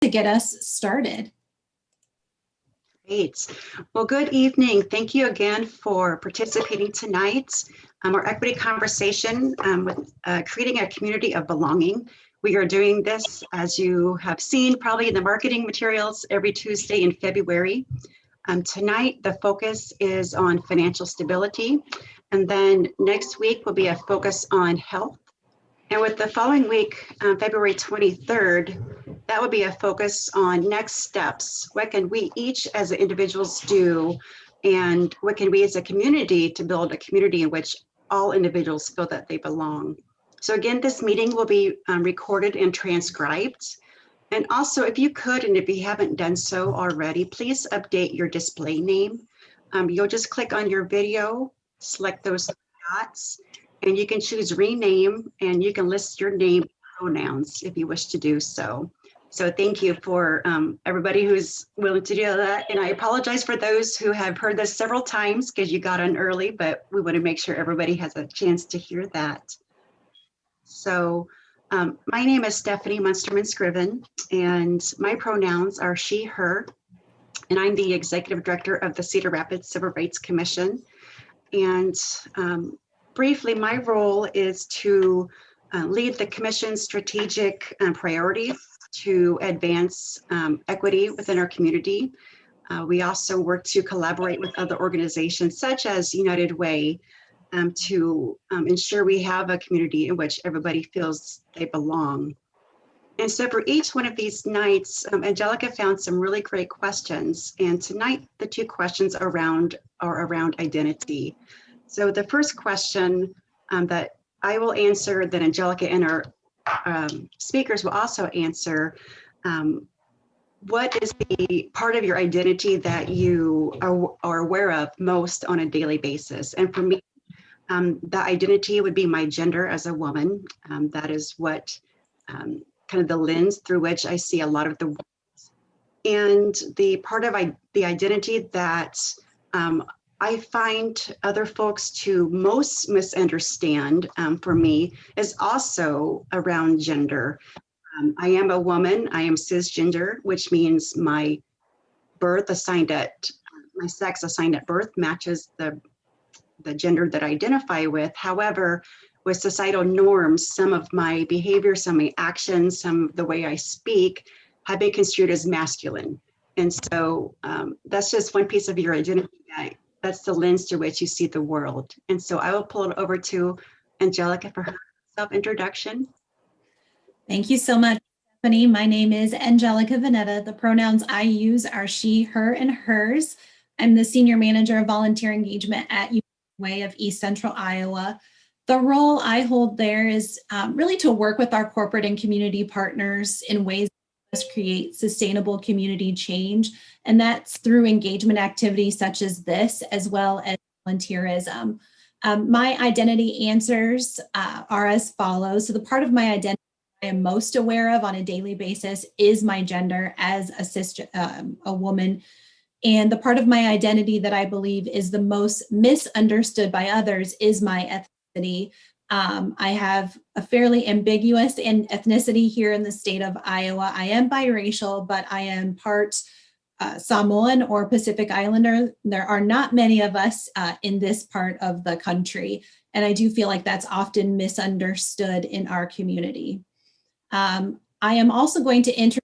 to get us started. Great. Well, good evening. Thank you again for participating tonight. Um, our equity conversation um, with uh, creating a community of belonging. We are doing this, as you have seen probably in the marketing materials, every Tuesday in February. Um, tonight, the focus is on financial stability. And then next week will be a focus on health. And with the following week, um, February 23rd, that would be a focus on next steps. What can we each as individuals do? And what can we as a community to build a community in which all individuals feel that they belong? So again, this meeting will be um, recorded and transcribed. And also, if you could, and if you haven't done so already, please update your display name. Um, you'll just click on your video, select those dots, and you can choose rename and you can list your name pronouns if you wish to do so. So thank you for um, everybody who's willing to do that. And I apologize for those who have heard this several times because you got on early, but we want to make sure everybody has a chance to hear that. So um, my name is Stephanie Munsterman Scriven and my pronouns are she, her, and I'm the executive director of the Cedar Rapids Civil Rights Commission. And um, briefly, my role is to uh, lead the commission's strategic um, priorities to advance um, equity within our community. Uh, we also work to collaborate with other organizations such as United Way um, to um, ensure we have a community in which everybody feels they belong. And so for each one of these nights, um, Angelica found some really great questions. And tonight, the two questions around are around identity. So the first question um, that I will answer, that Angelica and our um, speakers will also answer, um, what is the part of your identity that you are, are, aware of most on a daily basis? And for me, um, the identity would be my gender as a woman. Um, that is what um, kind of the lens through which I see a lot of the. And the part of I, the identity that I find other folks to most misunderstand um, for me is also around gender. Um, I am a woman, I am cisgender, which means my birth assigned at, my sex assigned at birth matches the, the gender that I identify with. However, with societal norms, some of my behavior, some of my actions, some of the way I speak have been construed as masculine. And so um, that's just one piece of your identity that that's the lens through which you see the world. And so I will pull it over to Angelica for her self-introduction. Thank you so much, Stephanie. My name is Angelica Vanetta. The pronouns I use are she, her, and hers. I'm the Senior Manager of Volunteer Engagement at Way of East Central Iowa. The role I hold there is um, really to work with our corporate and community partners in ways create sustainable community change. And that's through engagement activities such as this, as well as volunteerism. Um, my identity answers uh, are as follows. So the part of my identity I am most aware of on a daily basis is my gender as a, sister, um, a woman. And the part of my identity that I believe is the most misunderstood by others is my ethnicity. Um, I have a fairly ambiguous in ethnicity here in the state of Iowa. I am biracial, but I am part uh, Samoan or Pacific Islander. There are not many of us uh, in this part of the country. And I do feel like that's often misunderstood in our community. Um, I am also going to introduce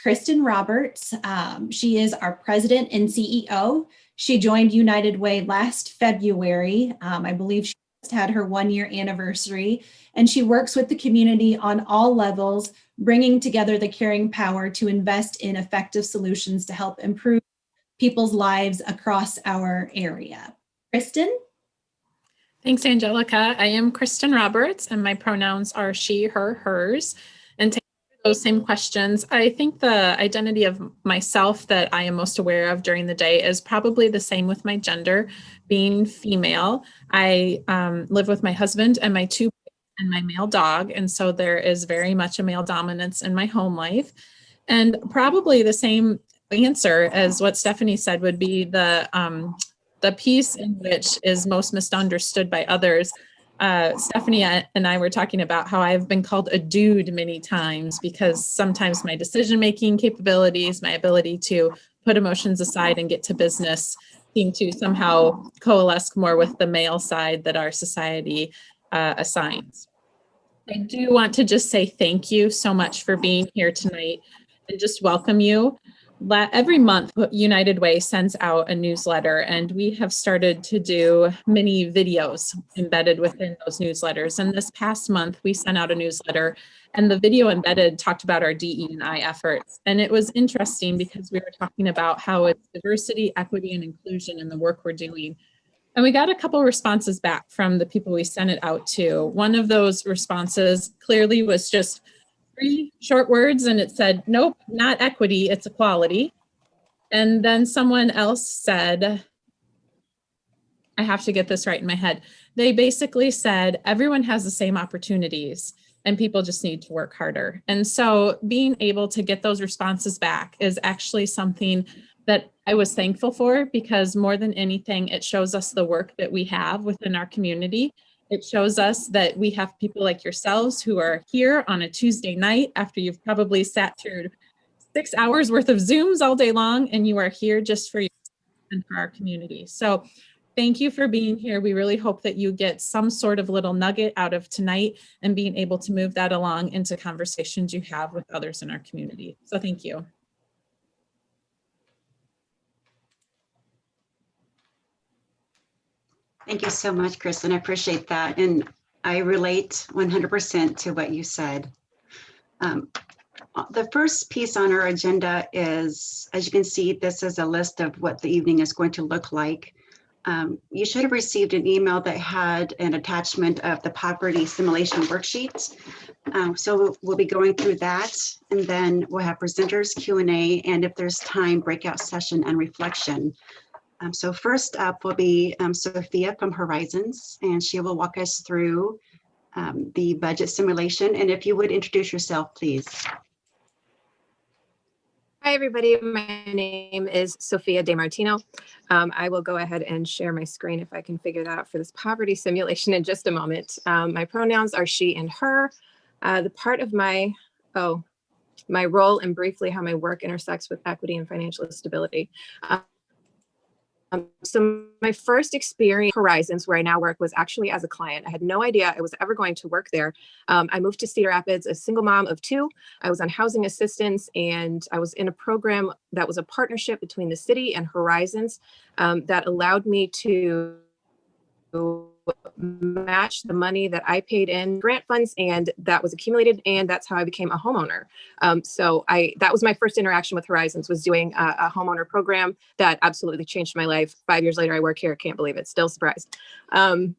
Kristen Roberts. Um, she is our president and CEO. She joined United Way last February. Um, I believe she had her one year anniversary and she works with the community on all levels, bringing together the caring power to invest in effective solutions to help improve people's lives across our area. Kristen? Thanks, Angelica. I am Kristen Roberts and my pronouns are she, her, hers. And to those same questions, I think the identity of myself that I am most aware of during the day is probably the same with my gender being female. I um, live with my husband and my two and my male dog. And so there is very much a male dominance in my home life. And probably the same answer as what Stephanie said would be the, um, the piece in which is most misunderstood by others uh, Stephanie and I were talking about how I've been called a dude many times because sometimes my decision-making capabilities, my ability to put emotions aside and get to business seem to somehow coalesce more with the male side that our society uh, assigns. I do want to just say thank you so much for being here tonight and just welcome you. Every month, United Way sends out a newsletter and we have started to do many videos embedded within those newsletters. And this past month, we sent out a newsletter and the video embedded talked about our DE&I efforts. And it was interesting because we were talking about how it's diversity, equity, and inclusion in the work we're doing. And we got a couple responses back from the people we sent it out to. One of those responses clearly was just three short words and it said, nope, not equity, it's equality. And then someone else said, I have to get this right in my head. They basically said, everyone has the same opportunities and people just need to work harder. And so being able to get those responses back is actually something that I was thankful for because more than anything, it shows us the work that we have within our community it shows us that we have people like yourselves who are here on a Tuesday night after you've probably sat through six hours worth of Zooms all day long and you are here just for you and for our community. So thank you for being here. We really hope that you get some sort of little nugget out of tonight and being able to move that along into conversations you have with others in our community. So thank you. Thank you so much, Kristen. I appreciate that. And I relate 100% to what you said. Um, the first piece on our agenda is, as you can see, this is a list of what the evening is going to look like. Um, you should have received an email that had an attachment of the poverty simulation worksheets. Um, so we'll be going through that and then we'll have presenters Q&A and if there's time breakout session and reflection. Um, so first up will be um, Sophia from Horizons, and she will walk us through um, the budget simulation. And if you would introduce yourself, please. Hi, everybody. My name is Sophia DeMartino. Um, I will go ahead and share my screen if I can figure that out for this poverty simulation in just a moment. Um, my pronouns are she and her. Uh, the part of my, oh, my role and briefly how my work intersects with equity and financial stability. Uh, um, so my first experience Horizons, where I now work, was actually as a client. I had no idea I was ever going to work there. Um, I moved to Cedar Rapids, a single mom of two. I was on housing assistance and I was in a program that was a partnership between the city and Horizons um, that allowed me to match the money that I paid in grant funds and that was accumulated and that's how I became a homeowner. Um, so I that was my first interaction with Horizons was doing a, a, homeowner program that absolutely changed my life. Five years later, I work here. Can't believe it. Still surprised. Um,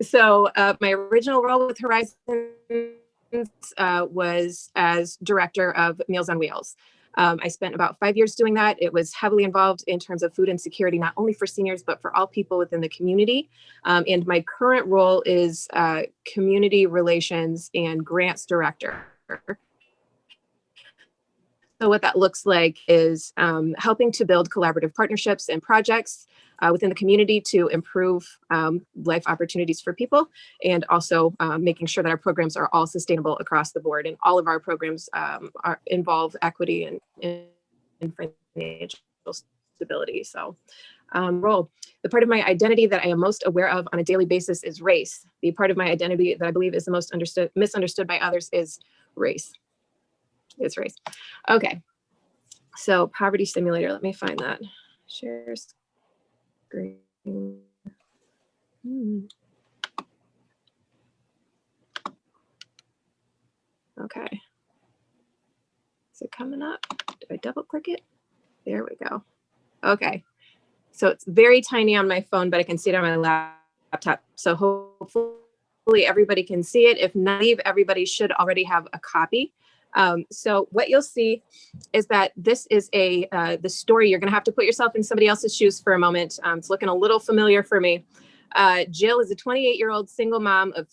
so uh, my original role with Horizons uh, was as director of Meals on Wheels. Um, I spent about five years doing that. It was heavily involved in terms of food insecurity, not only for seniors, but for all people within the community. Um, and my current role is uh, community relations and grants director. So what that looks like is um, helping to build collaborative partnerships and projects uh, within the community to improve um, life opportunities for people and also uh, making sure that our programs are all sustainable across the board. And all of our programs um, are, involve equity and, and financial stability. So um, role. The part of my identity that I am most aware of on a daily basis is race. The part of my identity that I believe is the most understood, misunderstood by others is race. It's race. Okay. So poverty simulator, let me find that. Share screen. Hmm. Okay. Is it coming up? Do I double click it? There we go. Okay. So it's very tiny on my phone, but I can see it on my laptop. So hopefully everybody can see it. If not, everybody should already have a copy. Um, so what you'll see is that this is a uh, the story. You're going to have to put yourself in somebody else's shoes for a moment. Um, it's looking a little familiar for me. Uh, Jill is a 28 year old single mom of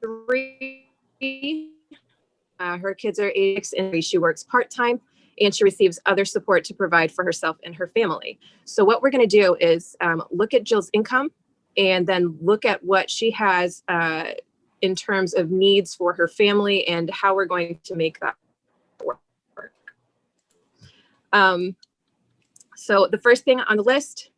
three. Uh, her kids are eight and she works part time and she receives other support to provide for herself and her family. So what we're going to do is um, look at Jill's income and then look at what she has uh, in terms of needs for her family and how we're going to make that work. Um, so the first thing on the list,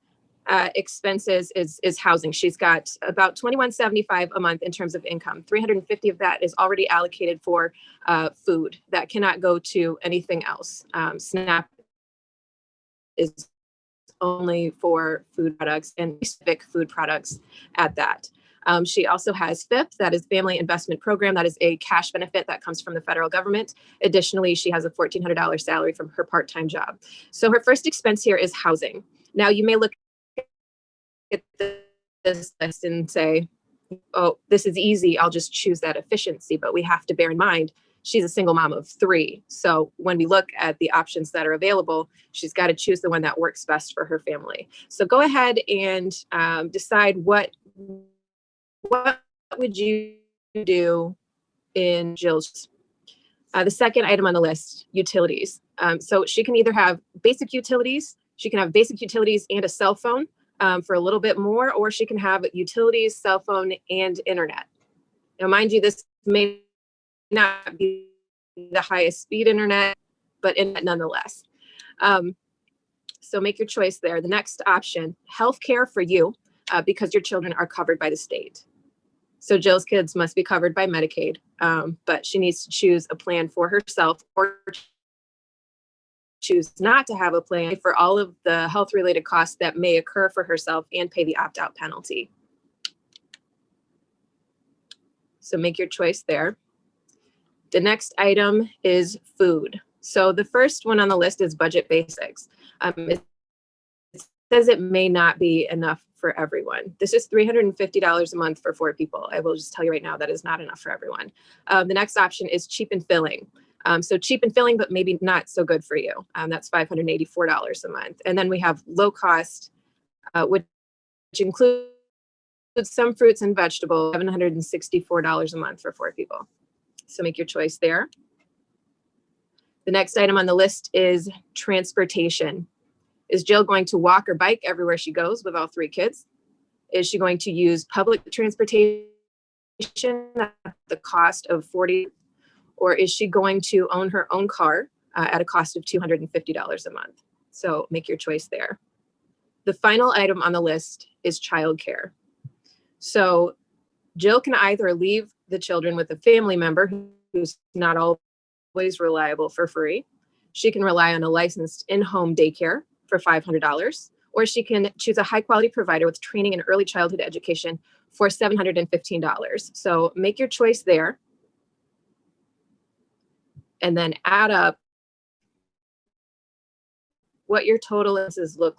uh, expenses is, is housing. She's got about 2175 a month in terms of income. 350 of that is already allocated for uh, food that cannot go to anything else. Um, SNAP is only for food products and specific food products at that. Um, she also has FIP, that is Family Investment Program. That is a cash benefit that comes from the federal government. Additionally, she has a $1,400 salary from her part-time job. So her first expense here is housing. Now you may look at this list and say, oh, this is easy. I'll just choose that efficiency. But we have to bear in mind, she's a single mom of three. So when we look at the options that are available, she's got to choose the one that works best for her family. So go ahead and um, decide what what would you do in Jill's? Uh, the second item on the list, utilities. Um, so she can either have basic utilities, she can have basic utilities and a cell phone um, for a little bit more, or she can have utilities, cell phone, and internet. Now, mind you, this may not be the highest speed internet, but internet nonetheless. Um, so make your choice there. The next option, healthcare for you, uh, because your children are covered by the state. So Jill's kids must be covered by Medicaid, um, but she needs to choose a plan for herself or choose not to have a plan for all of the health related costs that may occur for herself and pay the opt out penalty. So make your choice there. The next item is food. So the first one on the list is budget basics. Um, it says it may not be enough for everyone. This is $350 a month for four people. I will just tell you right now, that is not enough for everyone. Um, the next option is cheap and filling. Um, so cheap and filling, but maybe not so good for you. Um, that's $584 a month. And then we have low cost, uh, which, which includes some fruits and vegetables, $764 a month for four people. So make your choice there. The next item on the list is transportation. Is Jill going to walk or bike everywhere she goes with all three kids? Is she going to use public transportation at the cost of 40 or is she going to own her own car uh, at a cost of $250 a month? So make your choice there. The final item on the list is childcare. So Jill can either leave the children with a family member who's not always reliable for free. She can rely on a licensed in-home daycare for $500, or she can choose a high quality provider with training in early childhood education for $715. So make your choice there. And then add up what your total is, look.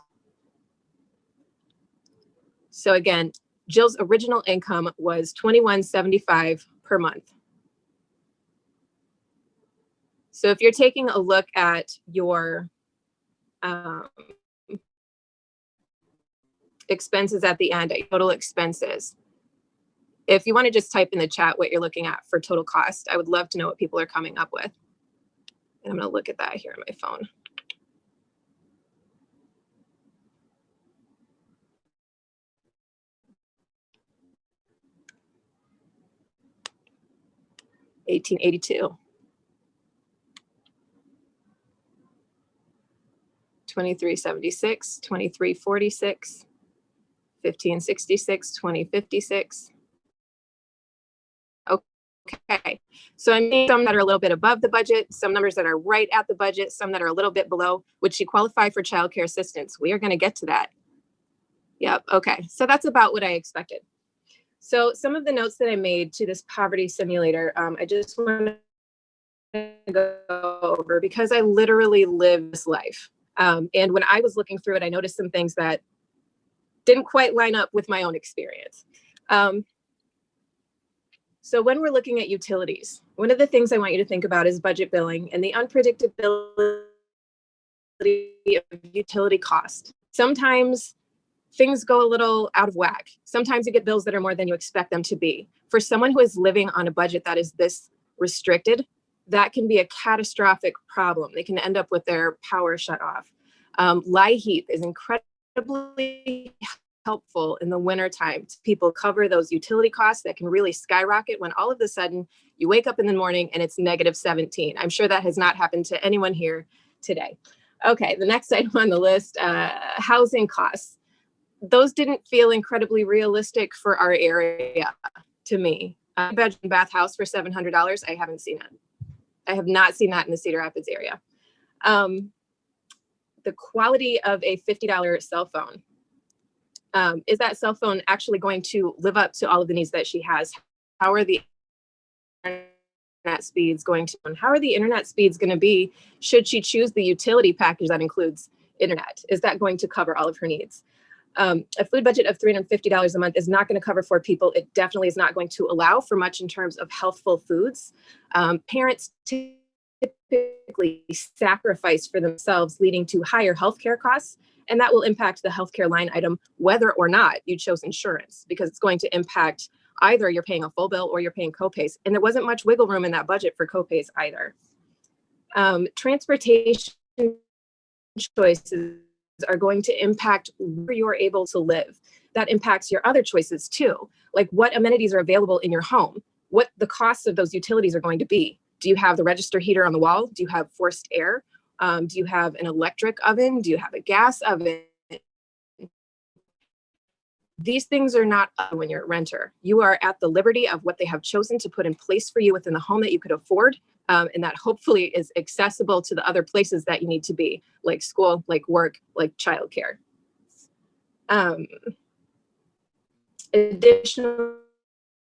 So again, Jill's original income was 2175 per month. So if you're taking a look at your um, expenses at the end, total expenses. If you want to just type in the chat what you're looking at for total cost, I would love to know what people are coming up with. And I'm going to look at that here on my phone. Eighteen eighty-two. 2376, 2346, 1566, 2056. Okay, so I mean some that are a little bit above the budget, some numbers that are right at the budget, some that are a little bit below. Would she qualify for childcare assistance? We are going to get to that. Yep, okay, so that's about what I expected. So some of the notes that I made to this poverty simulator, um, I just want to go over because I literally live this life. Um, and when I was looking through it, I noticed some things that didn't quite line up with my own experience. Um, so when we're looking at utilities, one of the things I want you to think about is budget billing and the unpredictability of utility cost. Sometimes things go a little out of whack. Sometimes you get bills that are more than you expect them to be. For someone who is living on a budget that is this restricted, that can be a catastrophic problem. They can end up with their power shut off. Um, LIHEAP is incredibly helpful in the wintertime to people cover those utility costs that can really skyrocket when all of a sudden you wake up in the morning and it's negative 17. I'm sure that has not happened to anyone here today. Okay, the next item on the list, uh, housing costs. Those didn't feel incredibly realistic for our area to me. A bedroom bath house for $700, I haven't seen it. I have not seen that in the Cedar Rapids area. Um, the quality of a $50 cell phone. Um, is that cell phone actually going to live up to all of the needs that she has? How are the internet speeds going to, how are the internet speeds going to be should she choose the utility package that includes internet? Is that going to cover all of her needs? Um, a food budget of $350 a month is not going to cover for people. It definitely is not going to allow for much in terms of healthful foods. Um, parents typically sacrifice for themselves, leading to higher healthcare costs. And that will impact the healthcare line item, whether or not you chose insurance, because it's going to impact either you're paying a full bill or you're paying copays. And there wasn't much wiggle room in that budget for copays either. Um, transportation choices are going to impact where you're able to live. That impacts your other choices too, like what amenities are available in your home, what the costs of those utilities are going to be. Do you have the register heater on the wall? Do you have forced air? Um, do you have an electric oven? Do you have a gas oven? These things are not when you're a renter. You are at the liberty of what they have chosen to put in place for you within the home that you could afford um, and that hopefully is accessible to the other places that you need to be, like school, like work, like childcare. Um, additionally,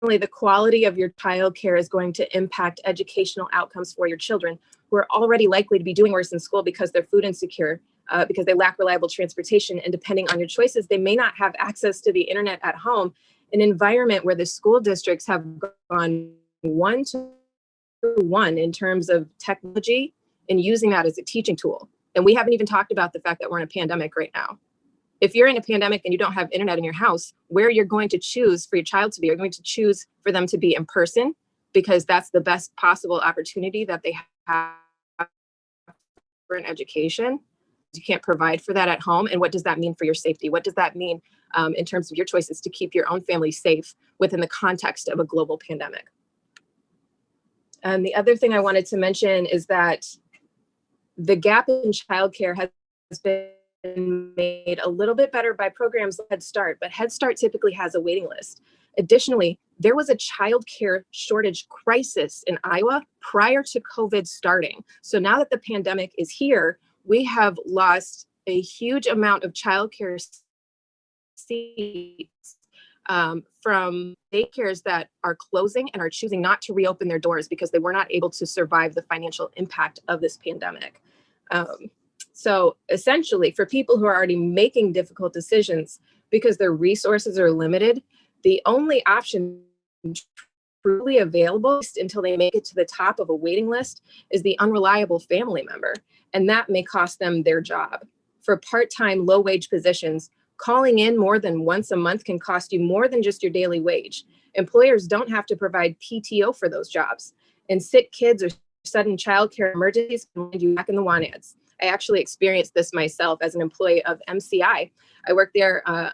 the quality of your childcare is going to impact educational outcomes for your children who are already likely to be doing worse in school because they're food insecure, uh, because they lack reliable transportation. And depending on your choices, they may not have access to the internet at home, an environment where the school districts have gone one to one in terms of technology and using that as a teaching tool. And we haven't even talked about the fact that we're in a pandemic right now. If you're in a pandemic and you don't have internet in your house, where you're going to choose for your child to be, you're going to choose for them to be in person because that's the best possible opportunity that they have for an education. You can't provide for that at home. And what does that mean for your safety? What does that mean um, in terms of your choices to keep your own family safe within the context of a global pandemic? And the other thing I wanted to mention is that the gap in childcare has been made a little bit better by programs like Head Start, but Head Start typically has a waiting list. Additionally, there was a childcare shortage crisis in Iowa prior to COVID starting. So now that the pandemic is here, we have lost a huge amount of childcare seats um, from daycares that are closing and are choosing not to reopen their doors because they were not able to survive the financial impact of this pandemic. Um, so essentially for people who are already making difficult decisions because their resources are limited, the only option truly available until they make it to the top of a waiting list is the unreliable family member. And that may cost them their job. For part-time low wage positions, calling in more than once a month can cost you more than just your daily wage. Employers don't have to provide PTO for those jobs. And sick kids or sudden childcare emergencies can land you back in the want ads. I actually experienced this myself as an employee of MCI. I worked there uh,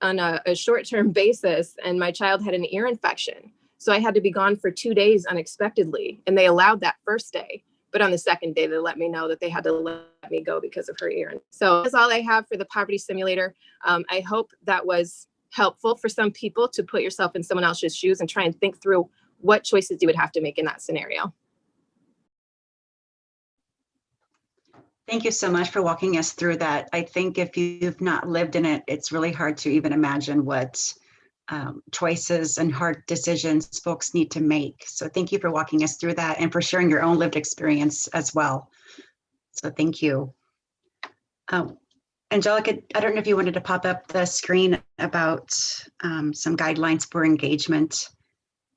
on a, a short-term basis and my child had an ear infection. So I had to be gone for two days unexpectedly and they allowed that first day. But on the second day, they let me know that they had to let me go because of her ear. So that's all I have for the poverty simulator. Um, I hope that was helpful for some people to put yourself in someone else's shoes and try and think through what choices you would have to make in that scenario. Thank you so much for walking us through that. I think if you've not lived in it, it's really hard to even imagine what um, choices and hard decisions folks need to make. So thank you for walking us through that and for sharing your own lived experience as well. So thank you. Um, Angelica, I don't know if you wanted to pop up the screen about um, some guidelines for engagement.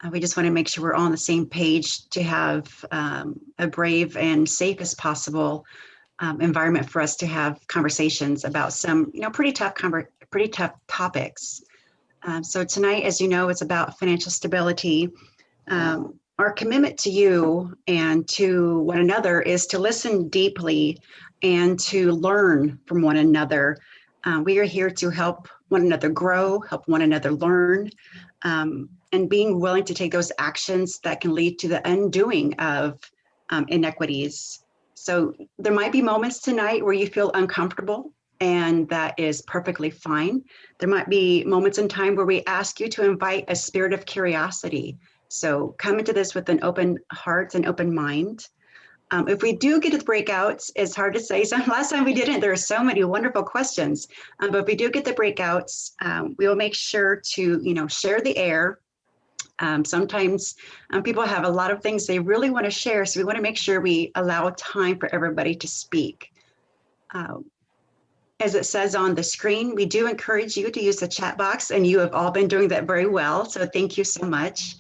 Uh, we just want to make sure we're all on the same page to have um, a brave and safe as possible um, environment for us to have conversations about some, you know, pretty tough, pretty tough topics. Um, so tonight, as you know, it's about financial stability. Um, our commitment to you and to one another is to listen deeply and to learn from one another. Uh, we are here to help one another grow, help one another learn, um, and being willing to take those actions that can lead to the undoing of um, inequities. So there might be moments tonight where you feel uncomfortable and that is perfectly fine. There might be moments in time where we ask you to invite a spirit of curiosity. So come into this with an open heart and open mind. Um, if we do get to the breakouts, it's hard to say. So last time we didn't, there are so many wonderful questions. Um, but if we do get the breakouts, um, we will make sure to, you know, share the air. Um, sometimes um, people have a lot of things they really want to share. So we want to make sure we allow time for everybody to speak. As it says on the screen, we do encourage you to use the chat box and you have all been doing that very well. So thank you so much.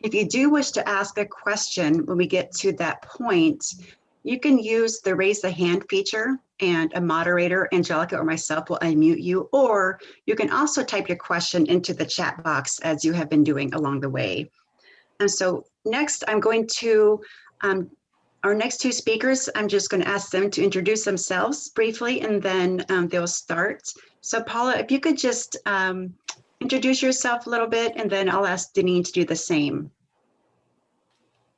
If you do wish to ask a question when we get to that point, you can use the raise the hand feature and a moderator, Angelica or myself will unmute you, or you can also type your question into the chat box as you have been doing along the way. And so next I'm going to um, our next two speakers, I'm just going to ask them to introduce themselves briefly and then um, they'll start. So Paula, if you could just um, introduce yourself a little bit and then I'll ask Deneen to do the same.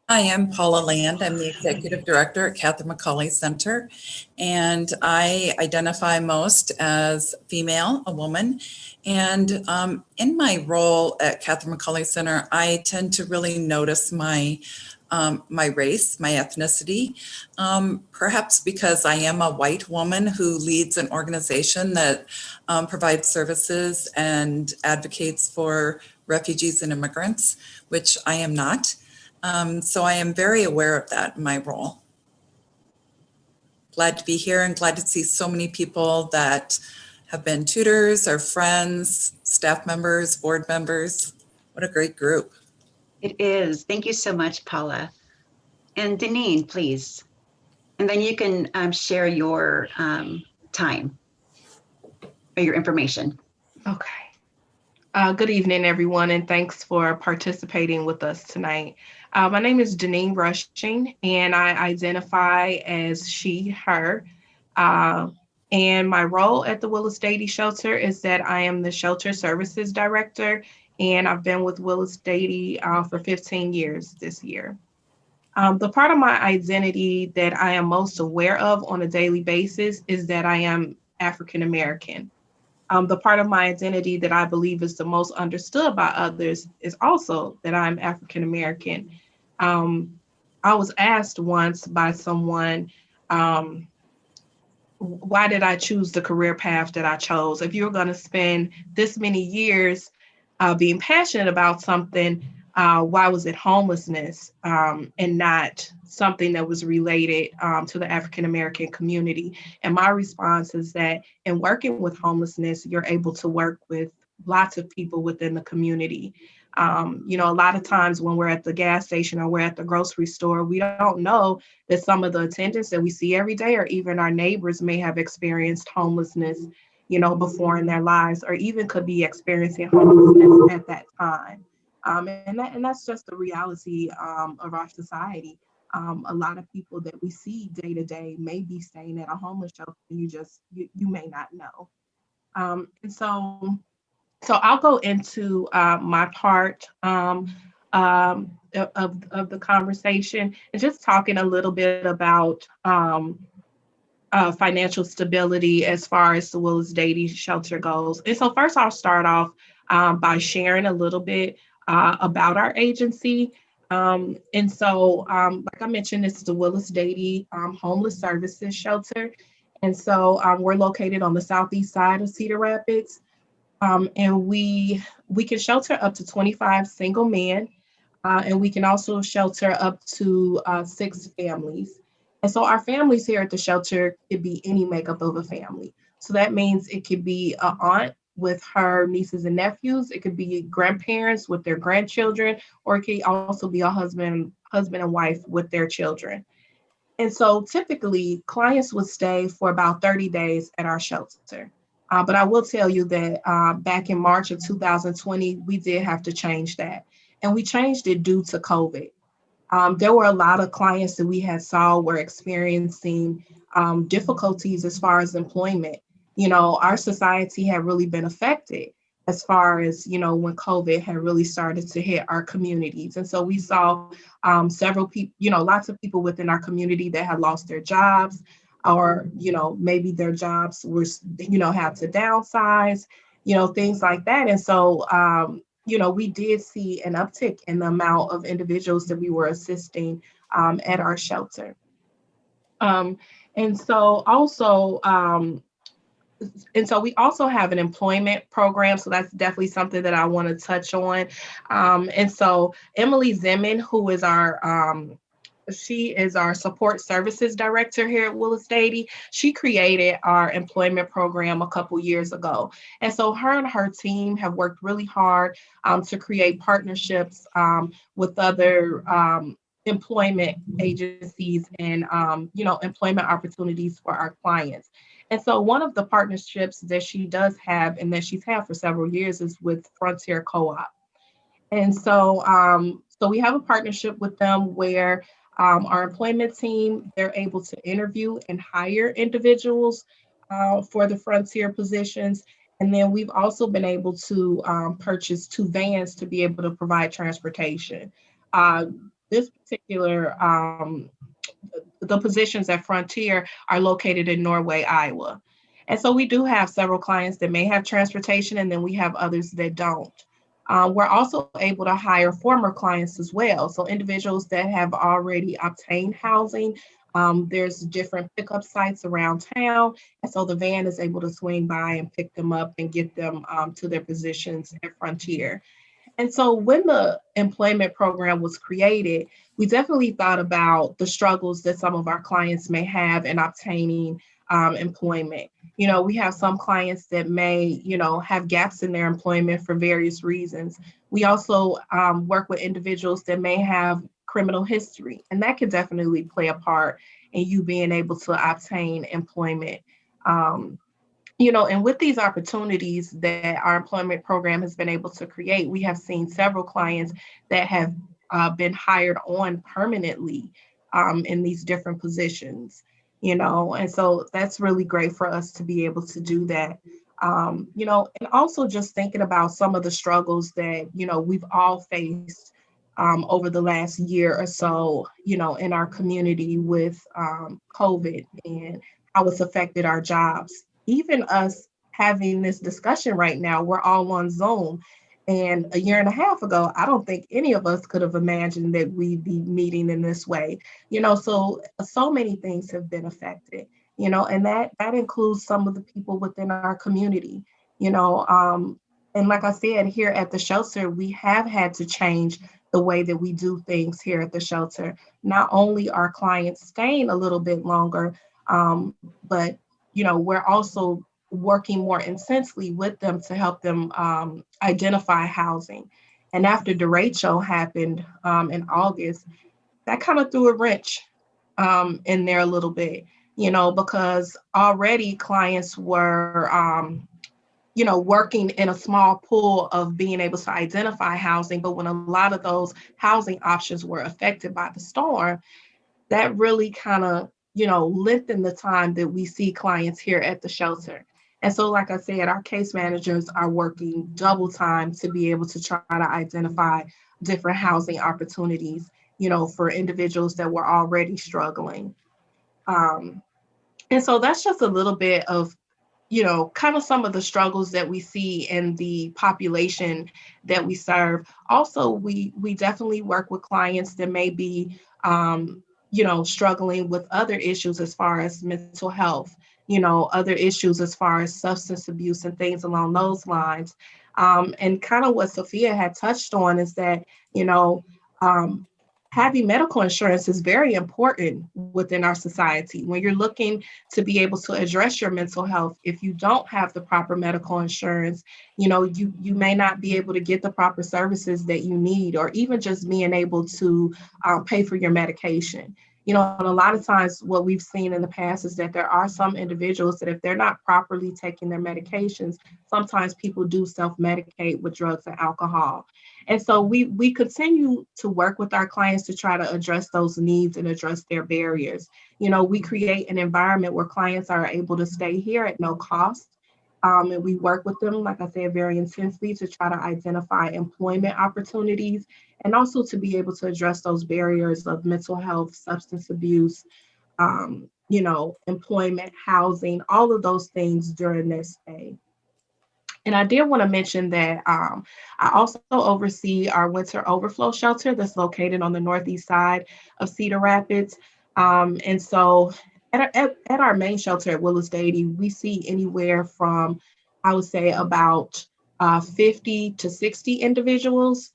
Hi, I'm Paula Land. I'm the Executive Director at Catherine McAuley Center, and I identify most as female, a woman. And um, in my role at Catherine McAuley Center, I tend to really notice my um, my race, my ethnicity, um, perhaps because I am a white woman who leads an organization that um, provides services and advocates for refugees and immigrants, which I am not. Um, so I am very aware of that in my role. Glad to be here and glad to see so many people that have been tutors or friends, staff members, board members. What a great group. It is. Thank you so much, Paula. And Deneen, please. And then you can um, share your um, time or your information. Okay. Uh, good evening, everyone, and thanks for participating with us tonight. Uh, my name is Deneen Rushing, and I identify as she, her. Uh, and my role at the Willis Dady Shelter is that I am the Shelter Services Director, and I've been with Willis Dady uh, for 15 years this year. Um, the part of my identity that I am most aware of on a daily basis is that I am African American. Um, the part of my identity that I believe is the most understood by others is also that I'm African American. Um, I was asked once by someone, um, why did I choose the career path that I chose? If you're going to spend this many years uh, being passionate about something, uh, why was it homelessness um, and not something that was related um, to the African American community? And my response is that in working with homelessness, you're able to work with lots of people within the community. Um, you know, a lot of times when we're at the gas station or we're at the grocery store, we don't know that some of the attendants that we see every day or even our neighbors may have experienced homelessness, you know, before in their lives or even could be experiencing homelessness at that time. Um, and, that, and that's just the reality um, of our society. Um, a lot of people that we see day to day may be staying at a homeless shelter. You just you, you may not know. Um, and so, so I'll go into uh, my part um, um, of, of the conversation and just talking a little bit about uh, financial stability as far as the Willis Dady shelter goes. And so first I'll start off um, by sharing a little bit uh, about our agency. Um, and so, um, like I mentioned, this is the Willis Dady um, Homeless Services Shelter. And so um, we're located on the southeast side of Cedar Rapids. Um, and we, we can shelter up to 25 single men. Uh, and we can also shelter up to uh, six families. And so our families here at the shelter could be any makeup of a family. So that means it could be an aunt with her nieces and nephews. It could be grandparents with their grandchildren, or it could also be a husband, husband and wife with their children. And so typically clients would stay for about 30 days at our shelter. Uh, but I will tell you that uh, back in March of 2020, we did have to change that. And we changed it due to COVID. Um, there were a lot of clients that we had saw were experiencing um, difficulties as far as employment you know, our society had really been affected as far as, you know, when COVID had really started to hit our communities. And so we saw um, several people, you know, lots of people within our community that had lost their jobs or, you know, maybe their jobs were, you know, had to downsize, you know, things like that. And so, um, you know, we did see an uptick in the amount of individuals that we were assisting um, at our shelter. Um, and so also, um, and so we also have an employment program. So that's definitely something that I want to touch on. Um, and so Emily Zeman, who is our um, she is our support services director here at Willis Dady. She created our employment program a couple years ago. And so her and her team have worked really hard um, to create partnerships um, with other um, employment agencies and um, you know employment opportunities for our clients. And so one of the partnerships that she does have and that she's had for several years is with Frontier Co-op. And so um, so we have a partnership with them where um, our employment team, they're able to interview and hire individuals uh, for the Frontier positions. And then we've also been able to um, purchase two vans to be able to provide transportation. Uh, this particular, um, the positions at Frontier are located in Norway, Iowa. And so we do have several clients that may have transportation and then we have others that don't. Um, we're also able to hire former clients as well. So individuals that have already obtained housing, um, there's different pickup sites around town. And so the van is able to swing by and pick them up and get them um, to their positions at Frontier. And so when the employment program was created, we definitely thought about the struggles that some of our clients may have in obtaining um, employment. You know, we have some clients that may, you know, have gaps in their employment for various reasons. We also um, work with individuals that may have criminal history, and that could definitely play a part in you being able to obtain employment. Um, you know, and with these opportunities that our employment program has been able to create, we have seen several clients that have uh, been hired on permanently um, in these different positions you know, and so that's really great for us to be able to do that. Um, you know, and also just thinking about some of the struggles that, you know, we've all faced um, over the last year or so, you know, in our community with um, COVID and how it's affected our jobs. Even us having this discussion right now, we're all on Zoom and a year and a half ago, I don't think any of us could have imagined that we'd be meeting in this way. You know, so so many things have been affected. You know, and that that includes some of the people within our community. You know, um, and like I said, here at the shelter, we have had to change the way that we do things here at the shelter. Not only are clients staying a little bit longer, um, but you know, we're also working more intensely with them to help them um, identify housing. And after derecho happened um, in August, that kind of threw a wrench um, in there a little bit, you know, because already clients were, um, you know, working in a small pool of being able to identify housing. But when a lot of those housing options were affected by the storm, that really kind of, you know, lengthened the time that we see clients here at the shelter. And so, like I said, our case managers are working double time to be able to try to identify different housing opportunities, you know, for individuals that were already struggling. Um, and so that's just a little bit of, you know, kind of some of the struggles that we see in the population that we serve. Also, we we definitely work with clients that may be, um, you know, struggling with other issues as far as mental health you know, other issues as far as substance abuse and things along those lines. Um, and kind of what Sophia had touched on is that, you know, um, having medical insurance is very important within our society. When you're looking to be able to address your mental health, if you don't have the proper medical insurance, you know, you, you may not be able to get the proper services that you need, or even just being able to um, pay for your medication you know, a lot of times what we've seen in the past is that there are some individuals that if they're not properly taking their medications, sometimes people do self-medicate with drugs and alcohol. And so we we continue to work with our clients to try to address those needs and address their barriers. You know, we create an environment where clients are able to stay here at no cost. Um, and we work with them, like I said, very intensely to try to identify employment opportunities and also to be able to address those barriers of mental health, substance abuse, um, you know, employment, housing, all of those things during their stay. And I did want to mention that um, I also oversee our winter overflow shelter that's located on the northeast side of Cedar Rapids. Um, and so at our, at, our main shelter at Willis Dady, we see anywhere from, I would say, about uh, 50 to 60 individuals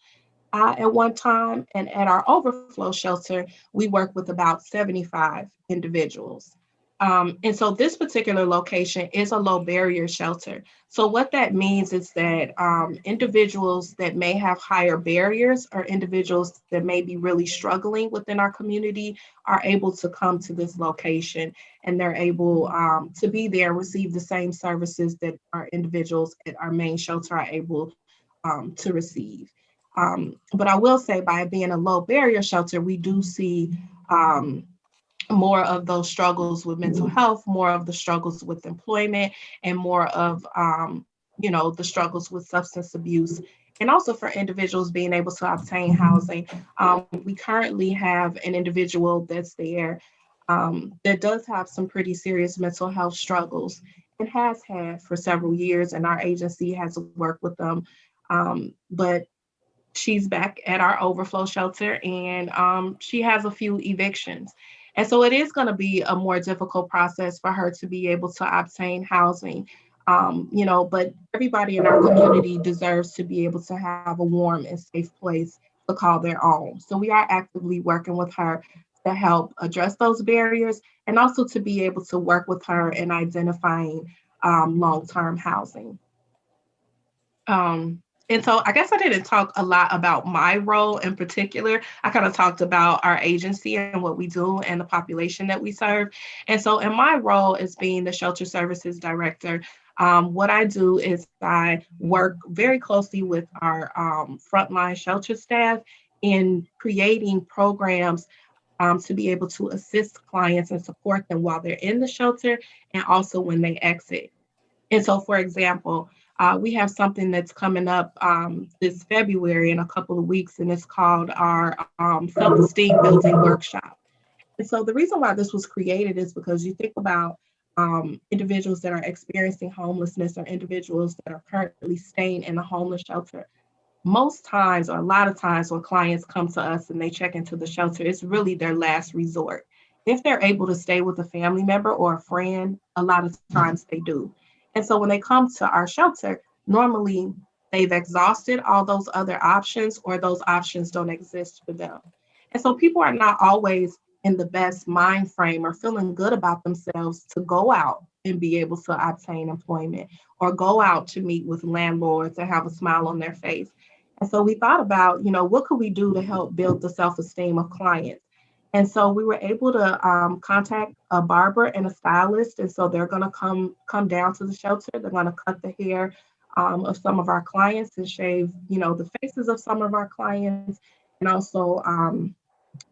uh, at one time. And at our overflow shelter, we work with about 75 individuals. Um, and so this particular location is a low barrier shelter. So what that means is that um, individuals that may have higher barriers or individuals that may be really struggling within our community are able to come to this location and they're able um, to be there receive the same services that our individuals at our main shelter are able um, to receive. Um, but I will say by being a low barrier shelter, we do see um, more of those struggles with mental health, more of the struggles with employment, and more of um, you know the struggles with substance abuse, and also for individuals being able to obtain housing. Um, we currently have an individual that's there um, that does have some pretty serious mental health struggles and has had for several years, and our agency has worked with them. Um, but she's back at our overflow shelter and um, she has a few evictions. And so it is going to be a more difficult process for her to be able to obtain housing. Um, you know, but everybody in our community deserves to be able to have a warm and safe place to call their own. So we are actively working with her to help address those barriers and also to be able to work with her in identifying um, long-term housing. Um, and so I guess I didn't talk a lot about my role in particular. I kind of talked about our agency and what we do and the population that we serve. And so in my role as being the shelter services director, um, what I do is I work very closely with our um, frontline shelter staff in creating programs um, to be able to assist clients and support them while they're in the shelter and also when they exit. And so, for example, uh, we have something that's coming up um, this February in a couple of weeks, and it's called our um, Self-Esteem Building Workshop. And so the reason why this was created is because you think about um, individuals that are experiencing homelessness or individuals that are currently staying in a homeless shelter. Most times, or a lot of times, when clients come to us and they check into the shelter, it's really their last resort. If they're able to stay with a family member or a friend, a lot of times they do. And so when they come to our shelter, normally they've exhausted all those other options or those options don't exist for them. And so people are not always in the best mind frame or feeling good about themselves to go out and be able to obtain employment or go out to meet with landlords and have a smile on their face. And so we thought about, you know, what could we do to help build the self-esteem of clients? And so we were able to um, contact a barber and a stylist. And so they're going to come come down to the shelter. They're going to cut the hair um, of some of our clients and shave, you know, the faces of some of our clients, and also, um,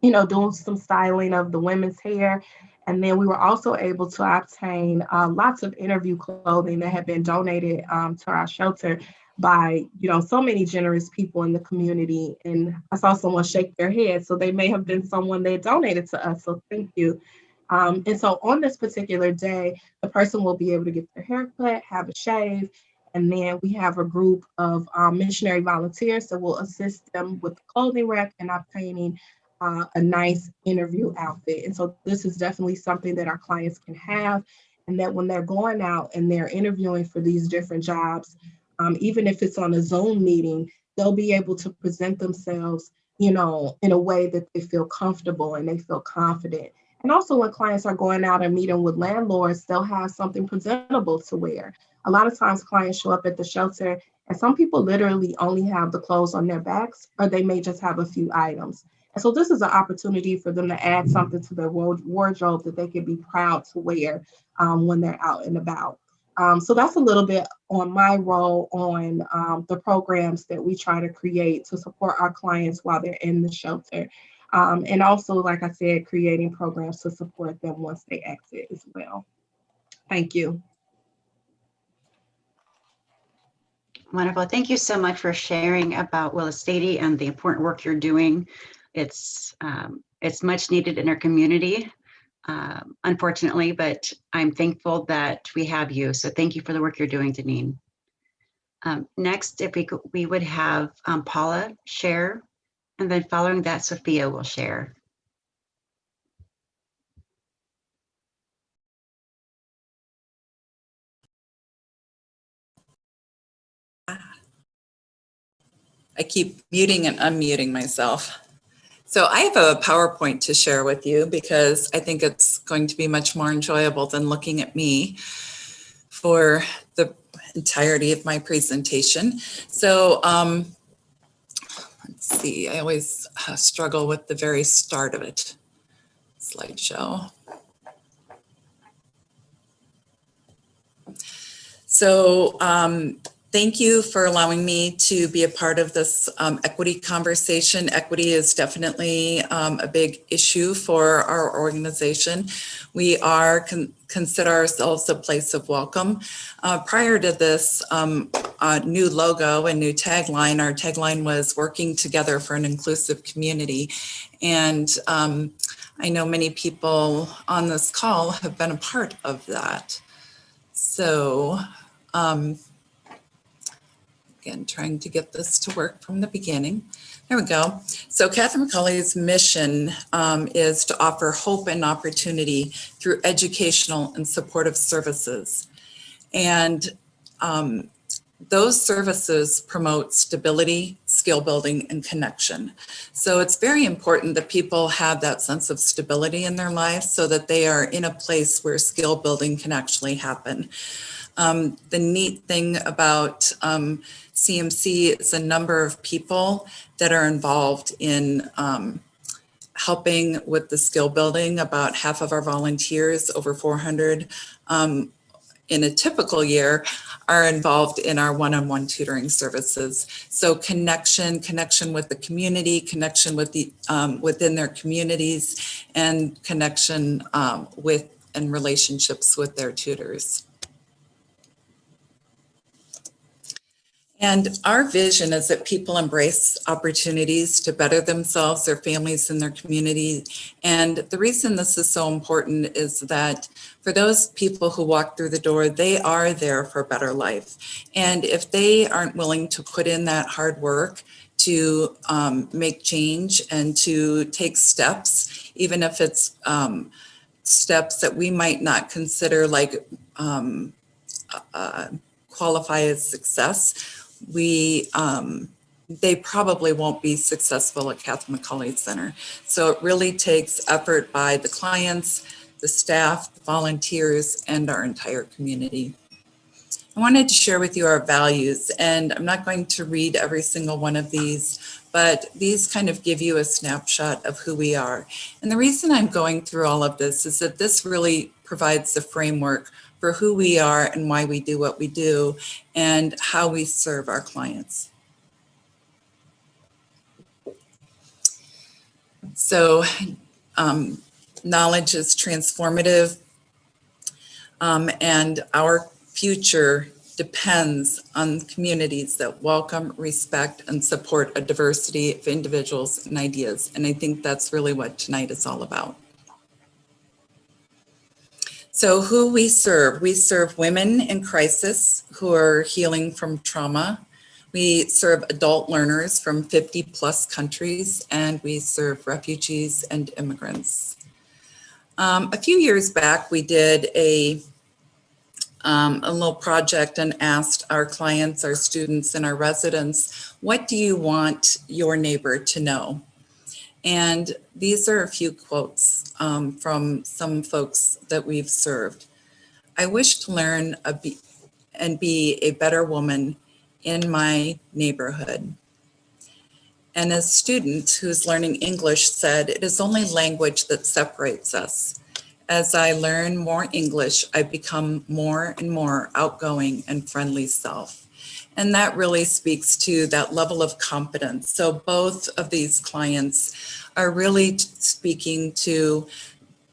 you know, doing some styling of the women's hair. And then we were also able to obtain uh, lots of interview clothing that had been donated um, to our shelter by you know so many generous people in the community. And i saw someone shake their head. So they may have been someone that donated to us. So thank you. Um, and so on this particular day the person will be able to get their haircut have a shave and then we have a group of um, missionary volunteers that will assist them with the clothing rack and obtaining uh, a nice interview outfit. And so this is definitely something that our clients can have and that when they're going out and they're interviewing for these different jobs um, even if it's on a Zoom meeting, they'll be able to present themselves, you know, in a way that they feel comfortable and they feel confident. And also when clients are going out and meeting with landlords, they'll have something presentable to wear. A lot of times clients show up at the shelter and some people literally only have the clothes on their backs or they may just have a few items. And so this is an opportunity for them to add something to their wardrobe that they can be proud to wear um, when they're out and about. Um, so that's a little bit on my role on um, the programs that we try to create to support our clients while they're in the shelter. Um, and also, like I said, creating programs to support them once they exit as well. Thank you. Wonderful. Thank you so much for sharing about Willis Dady and the important work you're doing. It's um, it's much needed in our community, um, unfortunately, but I'm thankful that we have you. So thank you for the work you're doing, Deneen. Um, next, if we could, we would have um, Paula share, and then following that, Sophia will share. I keep muting and unmuting myself. So I have a PowerPoint to share with you because I think it's going to be much more enjoyable than looking at me for the entirety of my presentation. So um, let's see, I always uh, struggle with the very start of it. Slideshow. So um, Thank you for allowing me to be a part of this um, equity conversation. Equity is definitely um, a big issue for our organization. We are con consider ourselves a place of welcome. Uh, prior to this um, uh, new logo and new tagline, our tagline was working together for an inclusive community. And um, I know many people on this call have been a part of that. So um, again, trying to get this to work from the beginning. There we go. So Catherine McAuley's mission um, is to offer hope and opportunity through educational and supportive services. And um, those services promote stability, skill building, and connection. So it's very important that people have that sense of stability in their life so that they are in a place where skill building can actually happen. Um, the neat thing about um, CMC is a number of people that are involved in um, helping with the skill building. About half of our volunteers, over 400 um, in a typical year, are involved in our one-on-one -on -one tutoring services. So connection, connection with the community, connection with the um, within their communities, and connection um, with and relationships with their tutors. And our vision is that people embrace opportunities to better themselves, their families, and their community. And the reason this is so important is that for those people who walk through the door, they are there for a better life. And if they aren't willing to put in that hard work to um, make change and to take steps, even if it's um, steps that we might not consider like um, uh, qualify as success, we um, they probably won't be successful at Catherine McAuley Center. So it really takes effort by the clients, the staff, the volunteers, and our entire community. I wanted to share with you our values, and I'm not going to read every single one of these, but these kind of give you a snapshot of who we are. And the reason I'm going through all of this is that this really provides the framework for who we are and why we do what we do and how we serve our clients. So um, knowledge is transformative um, and our future depends on communities that welcome, respect, and support a diversity of individuals and ideas. And I think that's really what tonight is all about. So who we serve, we serve women in crisis who are healing from trauma. We serve adult learners from 50 plus countries, and we serve refugees and immigrants. Um, a few years back, we did a, um, a little project and asked our clients, our students, and our residents, what do you want your neighbor to know? And these are a few quotes um, from some folks that we've served. I wish to learn be, and be a better woman in my neighborhood. And a student who's learning English said, it is only language that separates us. As I learn more English, I become more and more outgoing and friendly self. And that really speaks to that level of competence. So both of these clients are really speaking to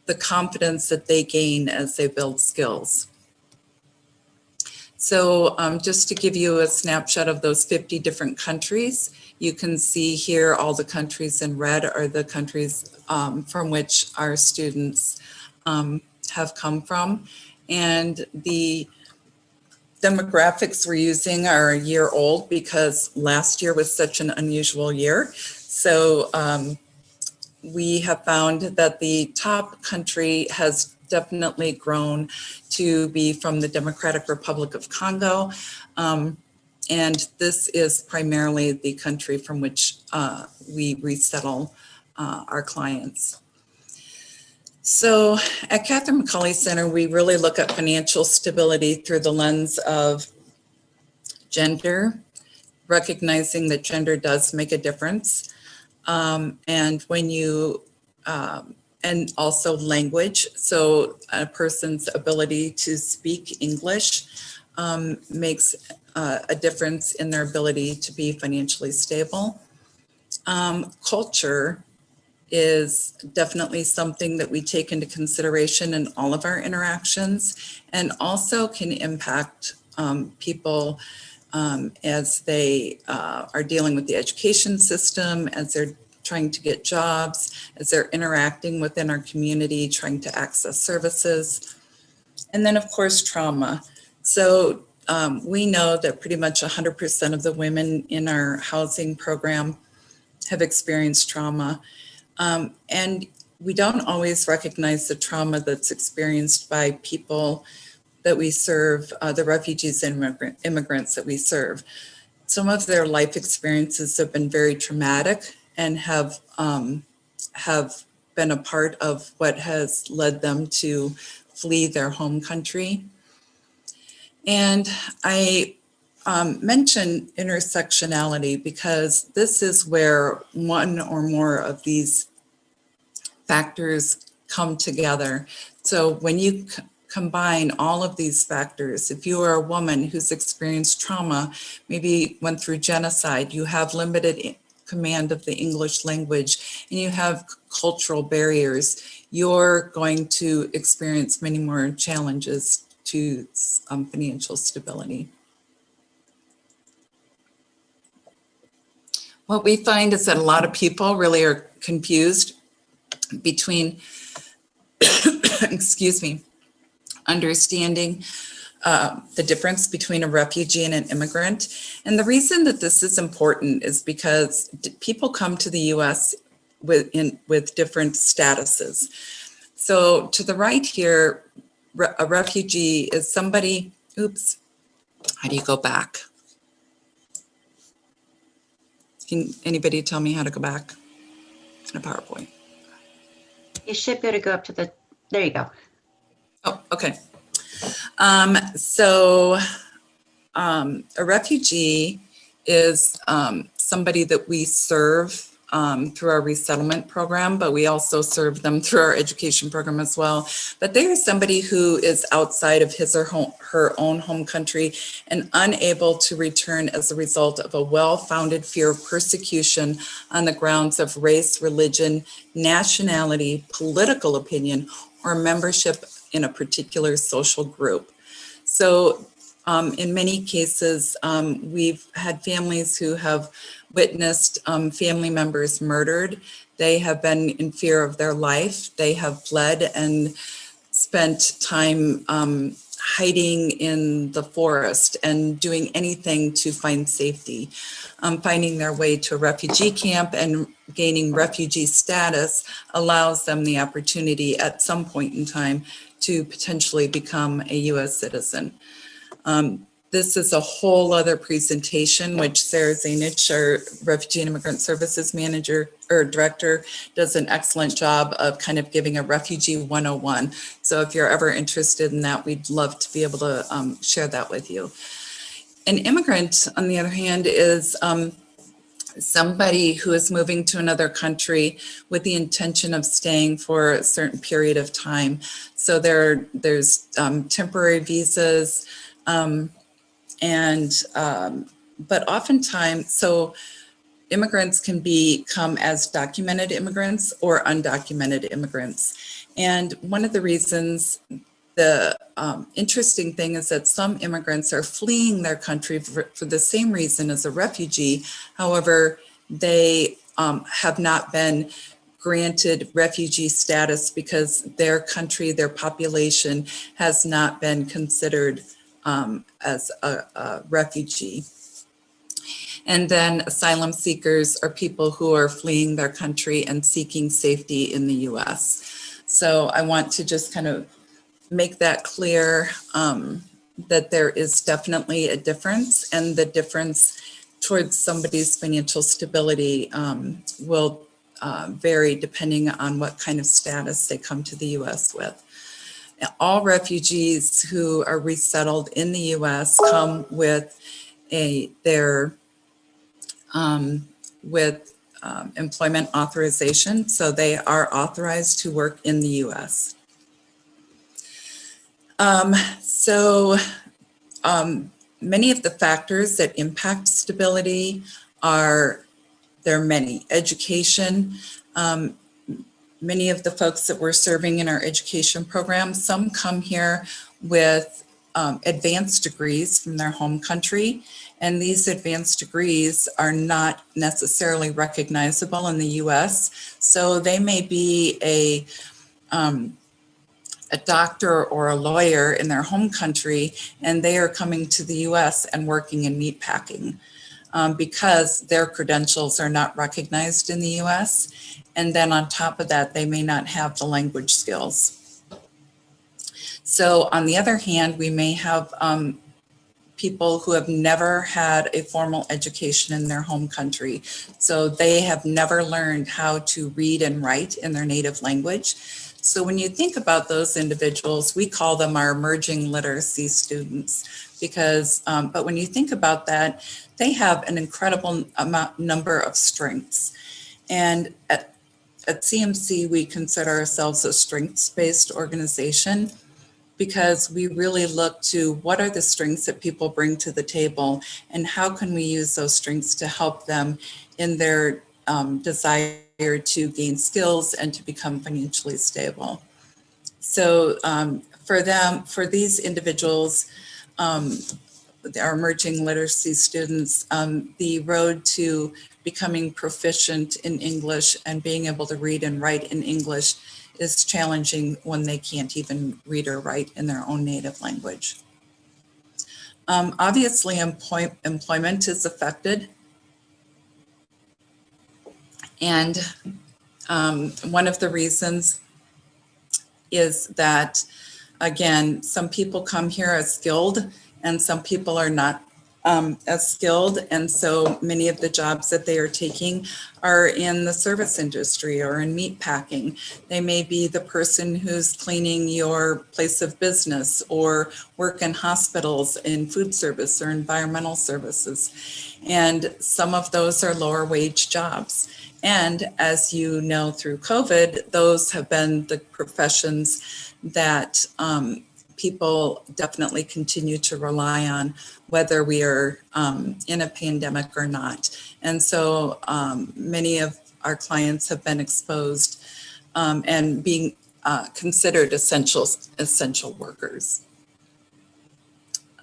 the confidence that they gain as they build skills. So um, just to give you a snapshot of those 50 different countries, you can see here all the countries in red are the countries um, from which our students um, have come from. And the demographics we're using are a year old because last year was such an unusual year. So um, we have found that the top country has definitely grown to be from the Democratic Republic of Congo. Um, and this is primarily the country from which uh, we resettle uh, our clients. So at Catherine McAuley Center, we really look at financial stability through the lens of gender, recognizing that gender does make a difference. Um, and when you, um, and also language. So a person's ability to speak English um, makes uh, a difference in their ability to be financially stable. Um, culture is definitely something that we take into consideration in all of our interactions and also can impact um, people um, as they uh, are dealing with the education system, as they're trying to get jobs, as they're interacting within our community, trying to access services. And then of course, trauma. So um, we know that pretty much 100% of the women in our housing program have experienced trauma. Um, and we don't always recognize the trauma that's experienced by people that we serve, uh, the refugees and immigrant, immigrants that we serve. Some of their life experiences have been very traumatic and have um, have been a part of what has led them to flee their home country. And I um, mention intersectionality because this is where one or more of these factors come together. So when you combine all of these factors, if you are a woman who's experienced trauma, maybe went through genocide, you have limited command of the English language, and you have cultural barriers, you're going to experience many more challenges to um, financial stability. What we find is that a lot of people really are confused between, excuse me, understanding uh, the difference between a refugee and an immigrant. And the reason that this is important is because people come to the US with, in, with different statuses. So to the right here, a refugee is somebody, oops, how do you go back? Can anybody tell me how to go back in a PowerPoint? You should be able to go up to the, there you go. Oh, okay. Um, so um, a refugee is um, somebody that we serve um, through our resettlement program, but we also serve them through our education program as well. But they are somebody who is outside of his or home, her own home country and unable to return as a result of a well-founded fear of persecution on the grounds of race, religion, nationality, political opinion, or membership in a particular social group. So um, in many cases, um, we've had families who have witnessed um, family members murdered. They have been in fear of their life. They have fled and spent time um, hiding in the forest and doing anything to find safety. Um, finding their way to a refugee camp and gaining refugee status allows them the opportunity at some point in time to potentially become a US citizen. Um, this is a whole other presentation, which Sarah Zainich, our Refugee and Immigrant Services Manager or Director, does an excellent job of kind of giving a Refugee 101. So if you're ever interested in that, we'd love to be able to um, share that with you. An immigrant, on the other hand, is um, somebody who is moving to another country with the intention of staying for a certain period of time. So there, there's um, temporary visas, um, and um, but oftentimes, so immigrants can be, come as documented immigrants or undocumented immigrants. And one of the reasons the um, interesting thing is that some immigrants are fleeing their country for, for the same reason as a refugee. However, they um, have not been granted refugee status because their country, their population has not been considered um, as a, a refugee. And then asylum seekers are people who are fleeing their country and seeking safety in the US. So I want to just kind of make that clear um, that there is definitely a difference and the difference towards somebody's financial stability um, will uh, vary depending on what kind of status they come to the US with. All refugees who are resettled in the US come with a their um, with um, employment authorization, so they are authorized to work in the US. Um, so um, many of the factors that impact stability are, there are many. Education, um, many of the folks that we're serving in our education program, some come here with um, advanced degrees from their home country. And these advanced degrees are not necessarily recognizable in the US. So they may be a um, a doctor or a lawyer in their home country and they are coming to the US and working in meatpacking um, because their credentials are not recognized in the US. And then on top of that, they may not have the language skills. So on the other hand, we may have um, people who have never had a formal education in their home country. So they have never learned how to read and write in their native language. So when you think about those individuals, we call them our emerging literacy students because, um, but when you think about that, they have an incredible amount, number of strengths. And at, CMC, we consider ourselves a strengths-based organization because we really look to what are the strengths that people bring to the table and how can we use those strengths to help them in their um, desire to gain skills and to become financially stable. So um, for them, for these individuals, um, our emerging literacy students, um, the road to becoming proficient in English and being able to read and write in English is challenging when they can't even read or write in their own native language. Um, obviously, employ employment is affected and um, one of the reasons is that, again, some people come here as skilled and some people are not um, as skilled. And so many of the jobs that they are taking are in the service industry or in meat packing. They may be the person who's cleaning your place of business or work in hospitals in food service or environmental services. And some of those are lower wage jobs. And as you know through COVID, those have been the professions that um, people definitely continue to rely on, whether we are um, in a pandemic or not. And so um, many of our clients have been exposed um, and being uh, considered essential, essential workers.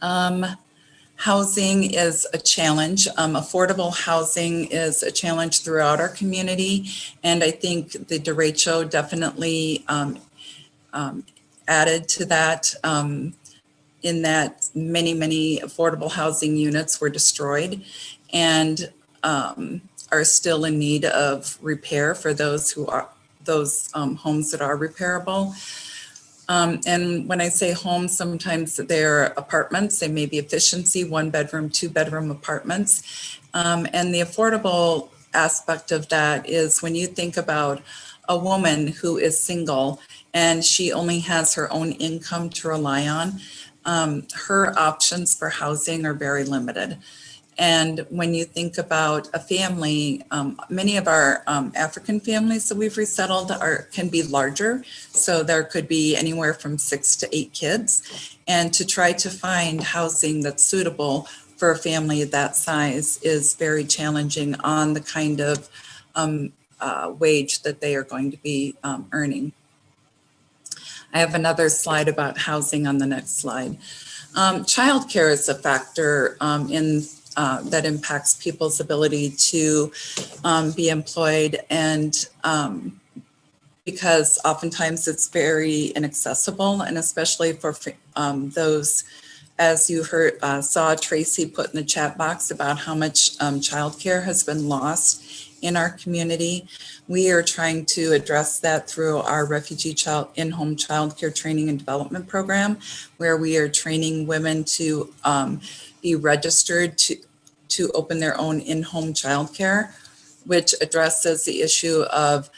Um, Housing is a challenge. Um, affordable housing is a challenge throughout our community. And I think the derecho definitely um, um, added to that um, in that many, many affordable housing units were destroyed and um, are still in need of repair for those who are those um, homes that are repairable. Um, and when I say homes, sometimes they're apartments, they may be efficiency, one bedroom, two bedroom apartments. Um, and the affordable aspect of that is when you think about a woman who is single and she only has her own income to rely on, um, her options for housing are very limited. And when you think about a family, um, many of our um, African families that we've resettled are can be larger. So there could be anywhere from six to eight kids. And to try to find housing that's suitable for a family that size is very challenging on the kind of um, uh, wage that they are going to be um, earning. I have another slide about housing on the next slide. Um, childcare is a factor um, in uh, that impacts people's ability to um, be employed and um, because oftentimes it's very inaccessible and especially for um, those as you heard uh, saw Tracy put in the chat box about how much um, childcare has been lost in our community. We are trying to address that through our refugee child in-home childcare training and development program, where we are training women to um, be registered to, to open their own in-home childcare, which addresses the issue of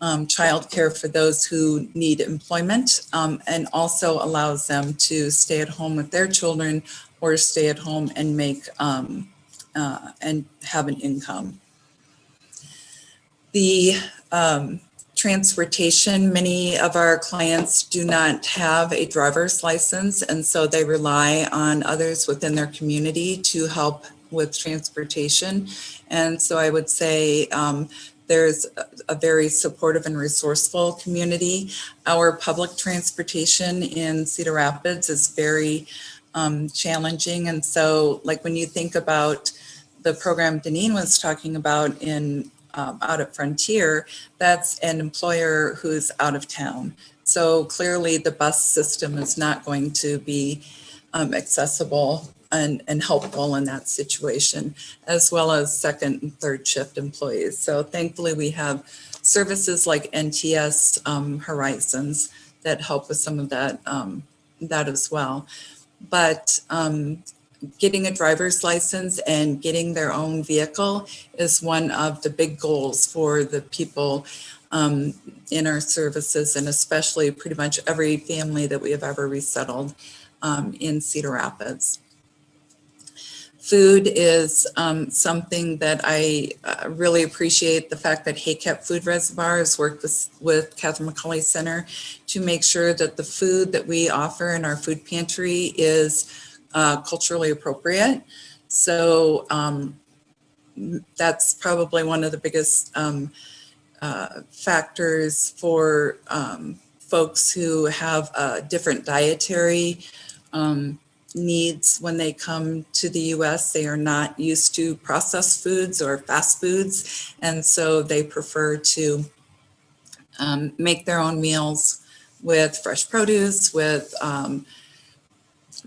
um, childcare for those who need employment um, and also allows them to stay at home with their children or stay at home and make um, uh, and have an income. The um, transportation, many of our clients do not have a driver's license, and so they rely on others within their community to help with transportation. And so I would say um, there's a, very supportive and resourceful community. Our public transportation in Cedar Rapids is very um, challenging. And so like when you think about the program Deneen was talking about in um, out at Frontier, that's an employer who's out of town. So clearly the bus system is not going to be um, accessible and, and helpful in that situation, as well as second and third shift employees. So thankfully we have services like NTS um, Horizons that help with some of that, um, that as well. But um, getting a driver's license and getting their own vehicle is one of the big goals for the people um, in our services and especially pretty much every family that we have ever resettled um, in Cedar Rapids. Food is um, something that I uh, really appreciate the fact that HACAP Food Reservoir has worked with, with Catherine McAuley Center to make sure that the food that we offer in our food pantry is uh, culturally appropriate. So um, that's probably one of the biggest um, uh, factors for um, folks who have a different dietary um, needs when they come to the US. They are not used to processed foods or fast foods. And so they prefer to um, make their own meals with fresh produce, with um,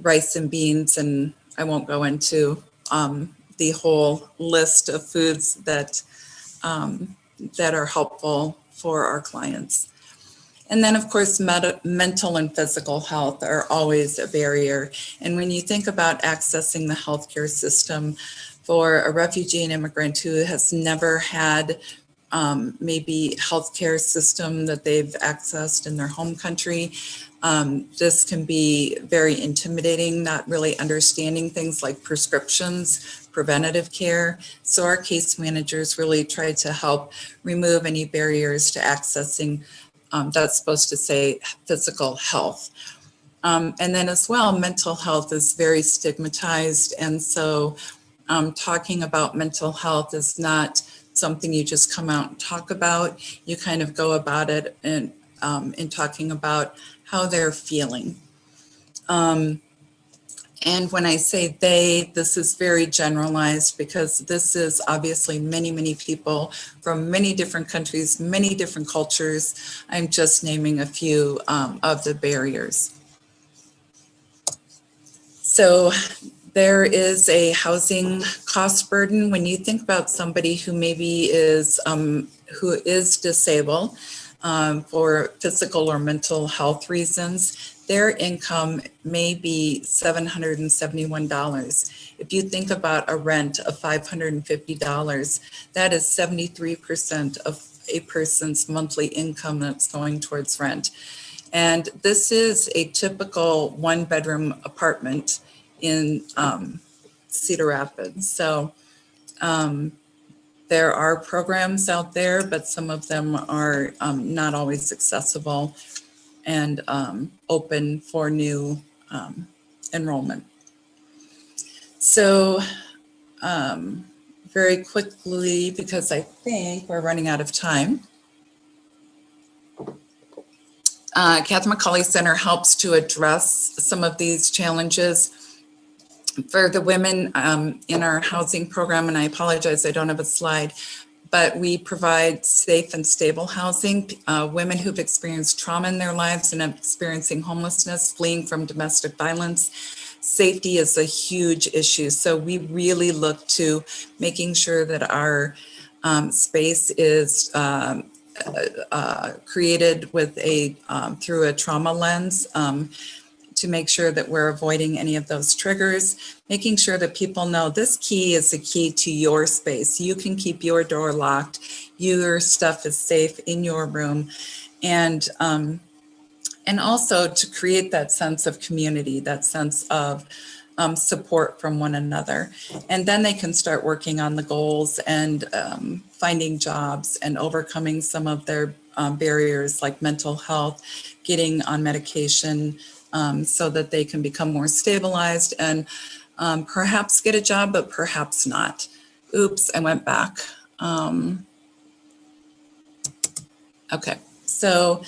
rice and beans, and I won't go into um, the whole list of foods that um, that are helpful for our clients. And then of course, mental and physical health are always a barrier. And when you think about accessing the healthcare system for a refugee and immigrant who has never had um, maybe healthcare system that they've accessed in their home country, um, this can be very intimidating, not really understanding things like prescriptions, preventative care. So our case managers really try to help remove any barriers to accessing, um, that's supposed to say physical health. Um, and then as well, mental health is very stigmatized. And so um, talking about mental health is not something you just come out and talk about. You kind of go about it in, um, in talking about how they're feeling. Um, and when I say they, this is very generalized because this is obviously many, many people from many different countries, many different cultures. I'm just naming a few um, of the barriers. So there is a housing cost burden when you think about somebody who maybe is um, who is disabled um, for physical or mental health reasons, their income may be $771. If you think about a rent of $550, that is 73% of a person's monthly income that's going towards rent. And this is a typical one bedroom apartment in, um, Cedar Rapids. So um, there are programs out there, but some of them are um, not always accessible and um, open for new um, enrollment. So um, very quickly, because I think we're running out of time. Uh, Catherine McAuley Center helps to address some of these challenges for the women um, in our housing program, and I apologize, I don't have a slide, but we provide safe and stable housing. Uh, women who've experienced trauma in their lives and experiencing homelessness, fleeing from domestic violence. Safety is a huge issue. So we really look to making sure that our um, space is um, uh, uh, created with a, um, through a trauma lens. To make sure that we're avoiding any of those triggers, making sure that people know this key is the key to your space. You can keep your door locked. Your stuff is safe in your room. And, um, and also to create that sense of community, that sense of um, support from one another. And then they can start working on the goals and um, finding jobs and overcoming some of their um, barriers like mental health, getting on medication, um, so that they can become more stabilized and um, perhaps get a job, but perhaps not. Oops, I went back. Um, okay, so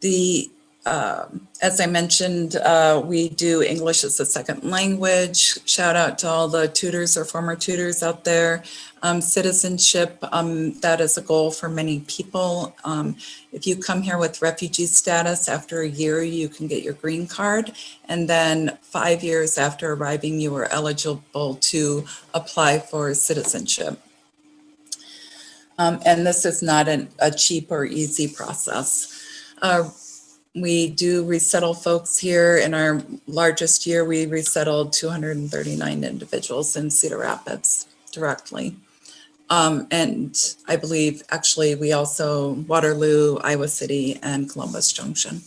the, um, as I mentioned, uh, we do English as a second language. Shout out to all the tutors or former tutors out there. Um, citizenship, um, that is a goal for many people. Um, if you come here with refugee status, after a year, you can get your green card. And then five years after arriving, you are eligible to apply for citizenship. Um, and this is not an, a cheap or easy process. Uh, we do resettle folks here. In our largest year, we resettled 239 individuals in Cedar Rapids directly. Um, and I believe actually we also Waterloo, Iowa City, and Columbus Junction.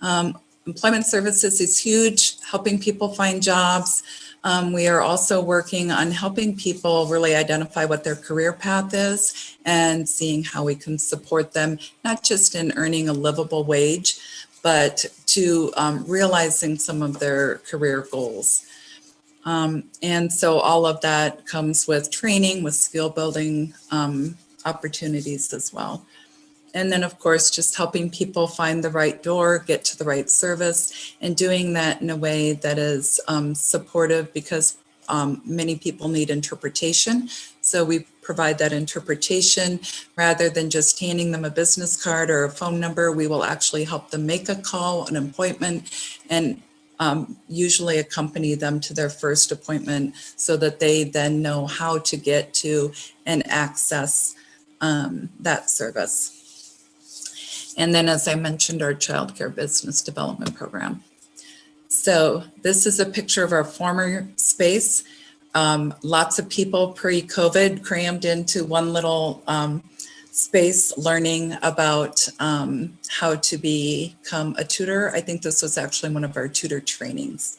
Um, employment services is huge, helping people find jobs. Um, we are also working on helping people really identify what their career path is and seeing how we can support them, not just in earning a livable wage, but to um, realizing some of their career goals. Um, and so all of that comes with training, with skill building um, opportunities as well. And then of course, just helping people find the right door, get to the right service and doing that in a way that is um, supportive because um, many people need interpretation. So we provide that interpretation rather than just handing them a business card or a phone number. We will actually help them make a call, an appointment, and um, usually accompany them to their first appointment so that they then know how to get to and access um, that service. And then, as I mentioned, our childcare business development program. So this is a picture of our former space. Um, lots of people pre-COVID crammed into one little um, space learning about um, how to become a tutor. I think this was actually one of our tutor trainings.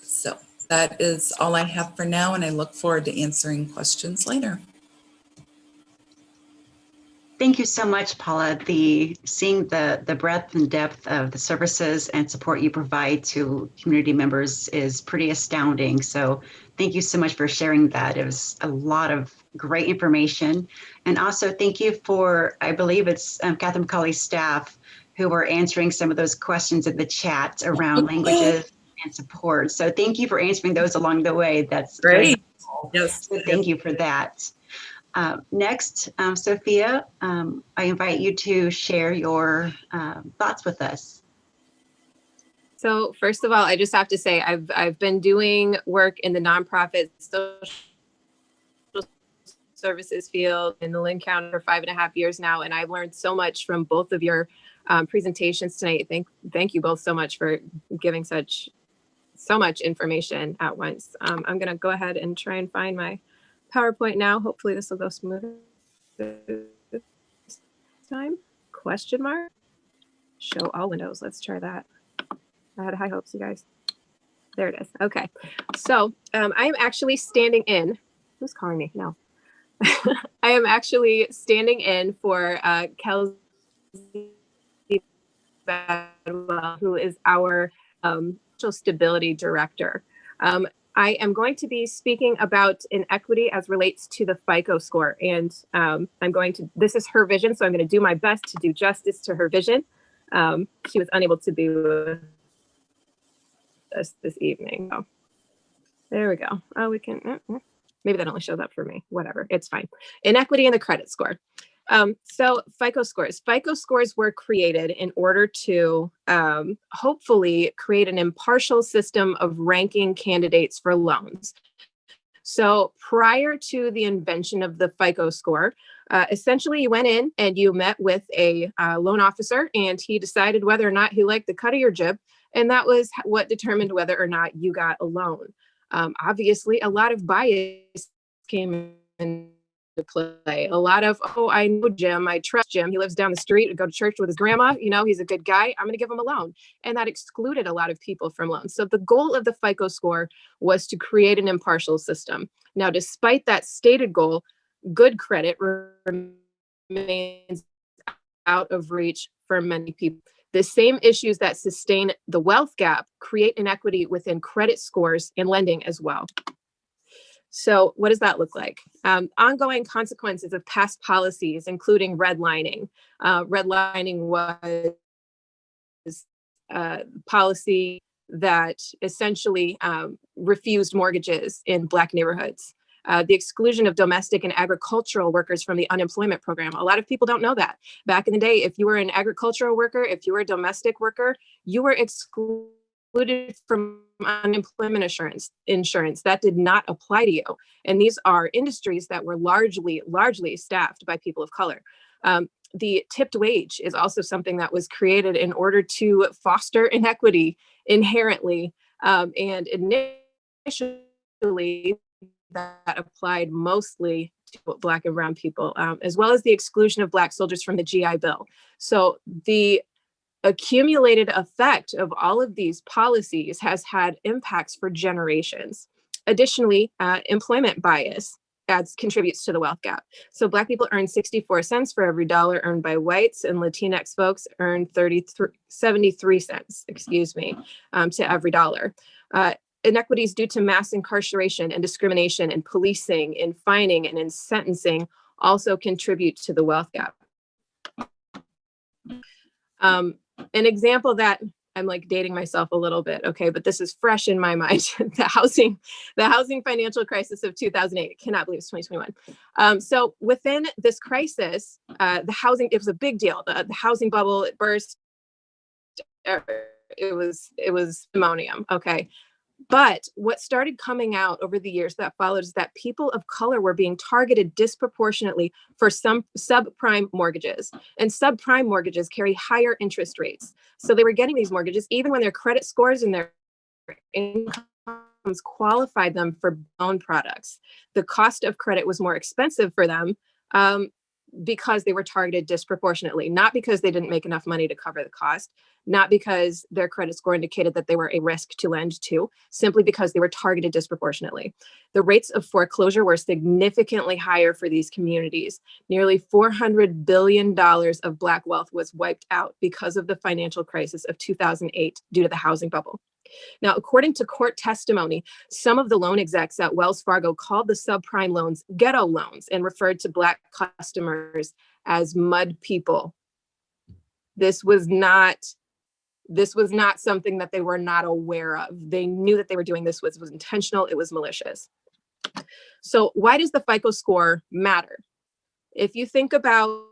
So that is all I have for now, and I look forward to answering questions later. Thank you so much, Paula. The seeing the the breadth and depth of the services and support you provide to community members is pretty astounding. So thank you so much for sharing that. It was a lot of great information. And also thank you for, I believe it's um, Catherine McAuley's staff who were answering some of those questions in the chat around languages and support. So thank you for answering those along the way. That's Great. Yes. So thank you for that. Uh, next, um, Sophia, um, I invite you to share your um, thoughts with us. So first of all, I just have to say I've I've been doing work in the nonprofit social services field in the Linn County for five and a half years now, and I've learned so much from both of your um, presentations tonight. Thank thank you both so much for giving such so much information at once. Um, I'm gonna go ahead and try and find my PowerPoint now. Hopefully this will go smooth this time. Question mark. Show all windows. Let's try that. I had high hopes, you guys. There it is. Okay. So um, I am actually standing in. Who's calling me? No. I am actually standing in for uh, Kelsey Badwell, who is our um, social stability director. Um, I am going to be speaking about inequity as relates to the FICO score. And um, I'm going to, this is her vision, so I'm going to do my best to do justice to her vision. Um, she was unable to be with us this evening. So there we go. Oh, we can, uh, maybe that only shows up for me. Whatever, it's fine. Inequity in the credit score. Um, so FICO scores. FICO scores were created in order to um, hopefully create an impartial system of ranking candidates for loans. So prior to the invention of the FICO score, uh, essentially you went in and you met with a uh, loan officer and he decided whether or not he liked the cut of your jib. And that was what determined whether or not you got a loan. Um, obviously, a lot of bias came in play. A lot of, oh, I know Jim, I trust Jim. He lives down the street, I go to church with his grandma. You know, he's a good guy. I'm going to give him a loan. And that excluded a lot of people from loans. So the goal of the FICO score was to create an impartial system. Now, despite that stated goal, good credit remains out of reach for many people. The same issues that sustain the wealth gap create inequity within credit scores and lending as well. So what does that look like? Um, ongoing consequences of past policies, including redlining. Uh, redlining was uh, policy that essentially um, refused mortgages in Black neighborhoods. Uh, the exclusion of domestic and agricultural workers from the unemployment program. A lot of people don't know that. Back in the day, if you were an agricultural worker, if you were a domestic worker, you were excluded from unemployment insurance insurance. That did not apply to you. And these are industries that were largely largely staffed by people of color. Um, the tipped wage is also something that was created in order to foster inequity inherently um, and initially that applied mostly to black and brown people um, as well as the exclusion of black soldiers from the gi bill. So the accumulated effect of all of these policies has had impacts for generations. Additionally, uh, employment bias adds contributes to the wealth gap. So black people earn 64 cents for every dollar earned by whites and Latinx folks earn 33, 73 cents, excuse me, um, to every dollar. Uh, inequities due to mass incarceration and discrimination in policing, in fining, and in sentencing also contribute to the wealth gap. Um, an example that I'm like dating myself a little bit, okay, but this is fresh in my mind. the housing, the housing financial crisis of 2008. I cannot believe it's 2021. Um, so within this crisis, uh, the housing, it was a big deal. The, the housing bubble, it burst. Er, it was, it was ammonium, okay. But what started coming out over the years that followed is that people of color were being targeted disproportionately for some subprime mortgages. And subprime mortgages carry higher interest rates. So they were getting these mortgages even when their credit scores and their incomes qualified them for loan products. The cost of credit was more expensive for them um, because they were targeted disproportionately, not because they didn't make enough money to cover the cost, not because their credit score indicated that they were a risk to lend to, simply because they were targeted disproportionately. The rates of foreclosure were significantly higher for these communities. Nearly $400 billion of Black wealth was wiped out because of the financial crisis of 2008 due to the housing bubble. Now, according to court testimony, some of the loan execs at Wells Fargo called the subprime loans ghetto loans and referred to Black customers as mud people. This was not this was not something that they were not aware of. They knew that they were doing this was, was intentional, it was malicious. So why does the FICO score matter? If you think about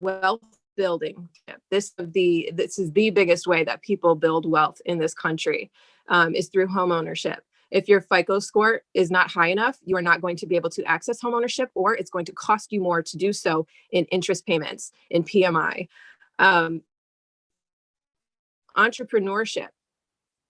wealth building, this the this is the biggest way that people build wealth in this country um, is through home ownership. If your FICO score is not high enough, you are not going to be able to access homeownership or it's going to cost you more to do so in interest payments, in PMI. Um, entrepreneurship.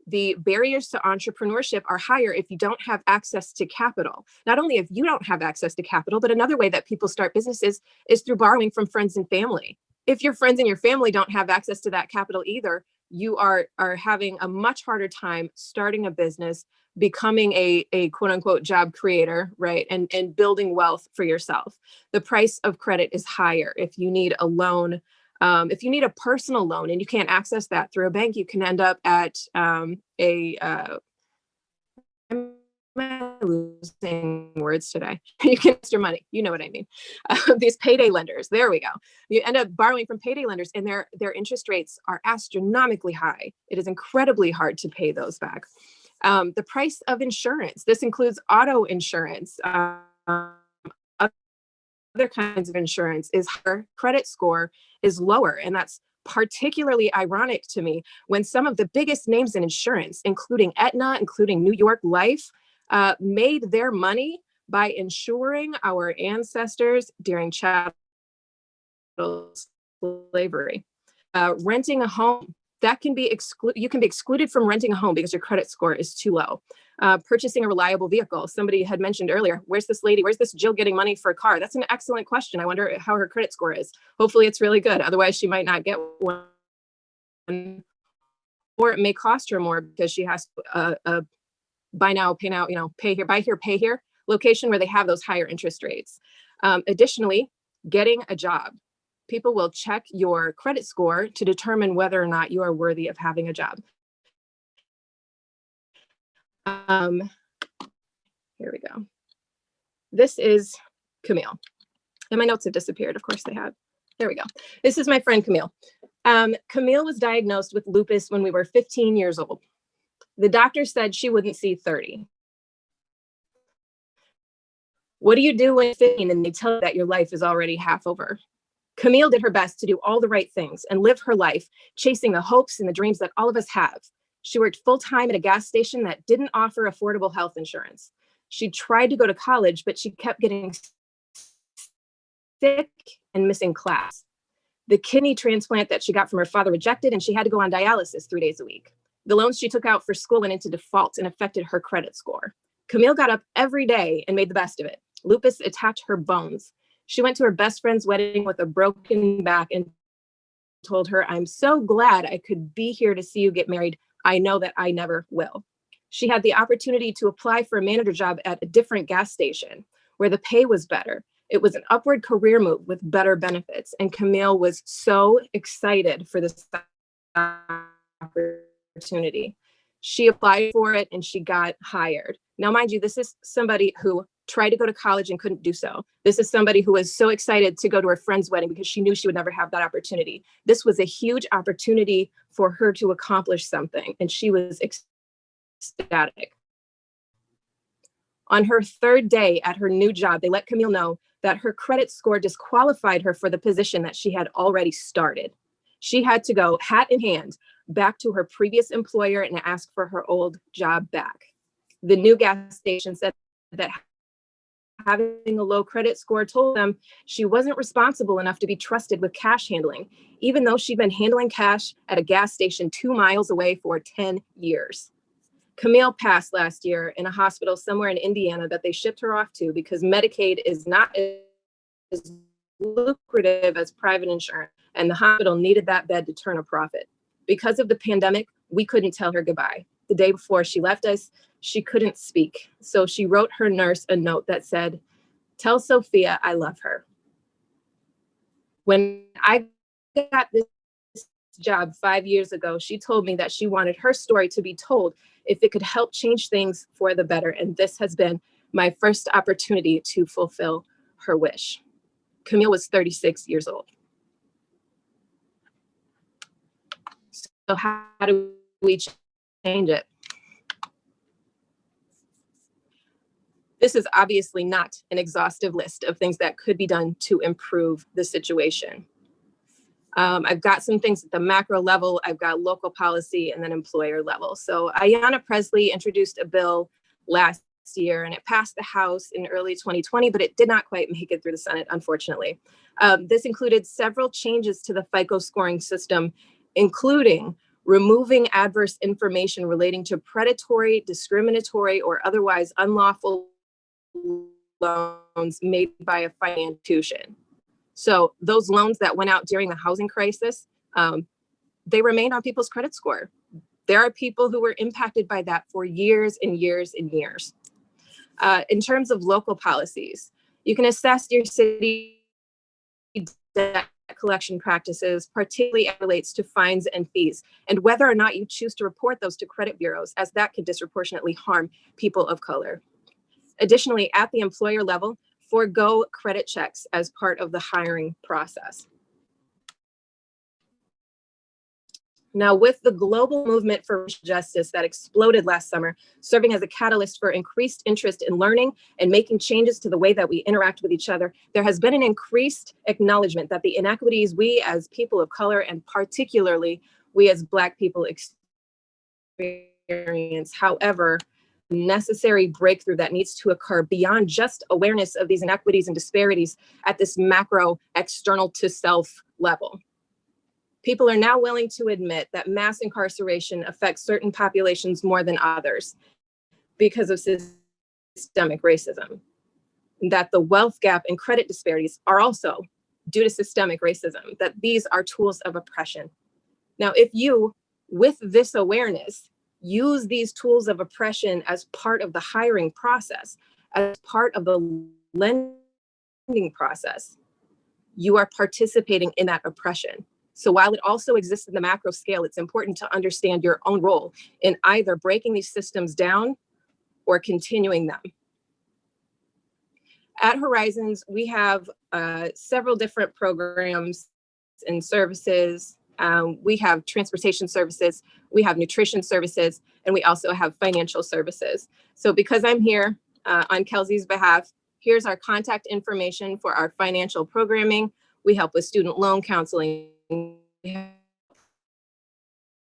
The barriers to entrepreneurship are higher if you don't have access to capital. Not only if you don't have access to capital, but another way that people start businesses is through borrowing from friends and family. If your friends and your family don't have access to that capital either, you are are having a much harder time starting a business, becoming a, a quote unquote job creator, right? And, and building wealth for yourself. The price of credit is higher. If you need a loan, um, if you need a personal loan and you can't access that through a bank, you can end up at um, a, uh, am I losing words today. you can invest your money. You know what I mean. Uh, these payday lenders. There we go. You end up borrowing from payday lenders, and their their interest rates are astronomically high. It is incredibly hard to pay those back. Um, the price of insurance. This includes auto insurance. Um, other kinds of insurance is her credit score is lower, and that's particularly ironic to me when some of the biggest names in insurance, including Aetna, including New York Life, uh, made their money by insuring our ancestors during chattel slavery. Uh, renting a home, that can be excluded, you can be excluded from renting a home because your credit score is too low. Uh, purchasing a reliable vehicle. Somebody had mentioned earlier, where's this lady, where's this Jill getting money for a car? That's an excellent question. I wonder how her credit score is. Hopefully it's really good. Otherwise she might not get one. Or it may cost her more because she has a, a buy now, pay now, you know, pay here, buy here, pay here location where they have those higher interest rates. Um, additionally, getting a job. People will check your credit score to determine whether or not you are worthy of having a job. Um, here we go. This is Camille. And my notes have disappeared. Of course they have. There we go. This is my friend Camille. Um, Camille was diagnosed with lupus when we were 15 years old. The doctor said she wouldn't see 30. What do you do when 15 and they tell you that your life is already half over? Camille did her best to do all the right things and live her life, chasing the hopes and the dreams that all of us have. She worked full time at a gas station that didn't offer affordable health insurance. She tried to go to college, but she kept getting sick and missing class. The kidney transplant that she got from her father rejected, and she had to go on dialysis three days a week. The loans she took out for school went into default and affected her credit score. Camille got up every day and made the best of it. Lupus attacked her bones. She went to her best friend's wedding with a broken back and told her, I'm so glad I could be here to see you get married. I know that I never will. She had the opportunity to apply for a manager job at a different gas station where the pay was better. It was an upward career move with better benefits. And Camille was so excited for this opportunity. She applied for it and she got hired. Now, mind you, this is somebody who tried to go to college and couldn't do so. This is somebody who was so excited to go to her friend's wedding because she knew she would never have that opportunity. This was a huge opportunity for her to accomplish something, and she was ecstatic. On her third day at her new job, they let Camille know that her credit score disqualified her for the position that she had already started. She had to go hat in hand back to her previous employer and ask for her old job back. The new gas station said that having a low credit score told them she wasn't responsible enough to be trusted with cash handling, even though she'd been handling cash at a gas station two miles away for 10 years. Camille passed last year in a hospital somewhere in Indiana that they shipped her off to because Medicaid is not as lucrative as private insurance, and the hospital needed that bed to turn a profit. Because of the pandemic, we couldn't tell her goodbye. The day before she left us, she couldn't speak. So she wrote her nurse a note that said, Tell Sophia I love her. When I got this job five years ago, she told me that she wanted her story to be told if it could help change things for the better. And this has been my first opportunity to fulfill her wish. Camille was 36 years old. So how do we change it? This is obviously not an exhaustive list of things that could be done to improve the situation. Um, I've got some things at the macro level, I've got local policy and then employer level. So Ayanna Pressley introduced a bill last year and it passed the House in early 2020, but it did not quite make it through the Senate, unfortunately. Um, this included several changes to the FICO scoring system, including removing adverse information relating to predatory, discriminatory, or otherwise unlawful loans made by a financial institution. So those loans that went out during the housing crisis, um, they remained on people's credit score. There are people who were impacted by that for years and years and years. Uh, in terms of local policies, you can assess your city debt collection practices, particularly relates to fines and fees, and whether or not you choose to report those to credit bureaus, as that could disproportionately harm people of color. Additionally, at the employer level, forego credit checks as part of the hiring process. Now, with the global movement for justice that exploded last summer, serving as a catalyst for increased interest in learning and making changes to the way that we interact with each other, there has been an increased acknowledgement that the inequities we as people of color and particularly we as Black people experience, however, necessary breakthrough that needs to occur beyond just awareness of these inequities and disparities at this macro external to self level. People are now willing to admit that mass incarceration affects certain populations more than others because of systemic racism. That the wealth gap and credit disparities are also due to systemic racism, that these are tools of oppression. Now, if you, with this awareness, use these tools of oppression as part of the hiring process, as part of the lending process, you are participating in that oppression. So while it also exists in the macro scale, it's important to understand your own role in either breaking these systems down or continuing them. At Horizons, we have uh, several different programs and services. Um, we have transportation services, we have nutrition services, and we also have financial services. So because I'm here uh, on Kelsey's behalf, here's our contact information for our financial programming. We help with student loan counseling, to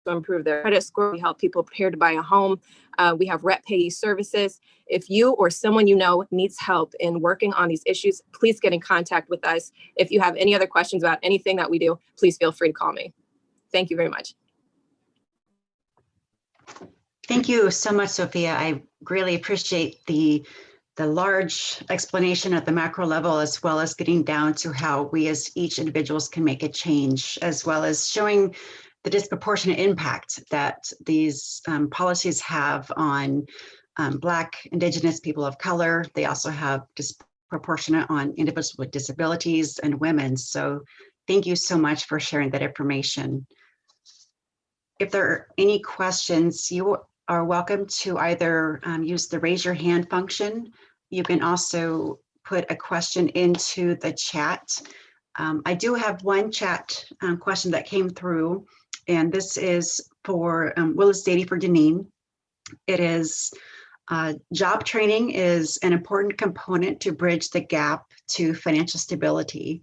improve their credit score. We help people prepare to buy a home. Uh, we have rep payee services. If you or someone you know needs help in working on these issues, please get in contact with us. If you have any other questions about anything that we do, please feel free to call me. Thank you very much. Thank you so much, Sophia. I really appreciate the the large explanation at the macro level, as well as getting down to how we as each individuals can make a change, as well as showing the disproportionate impact that these um, policies have on um, Black, Indigenous people of color. They also have disproportionate on individuals with disabilities and women. So thank you so much for sharing that information. If there are any questions, you are welcome to either um, use the raise your hand function. You can also put a question into the chat. Um, I do have one chat um, question that came through, and this is for um, Willis Dady for Deneen. It is uh, job training is an important component to bridge the gap to financial stability.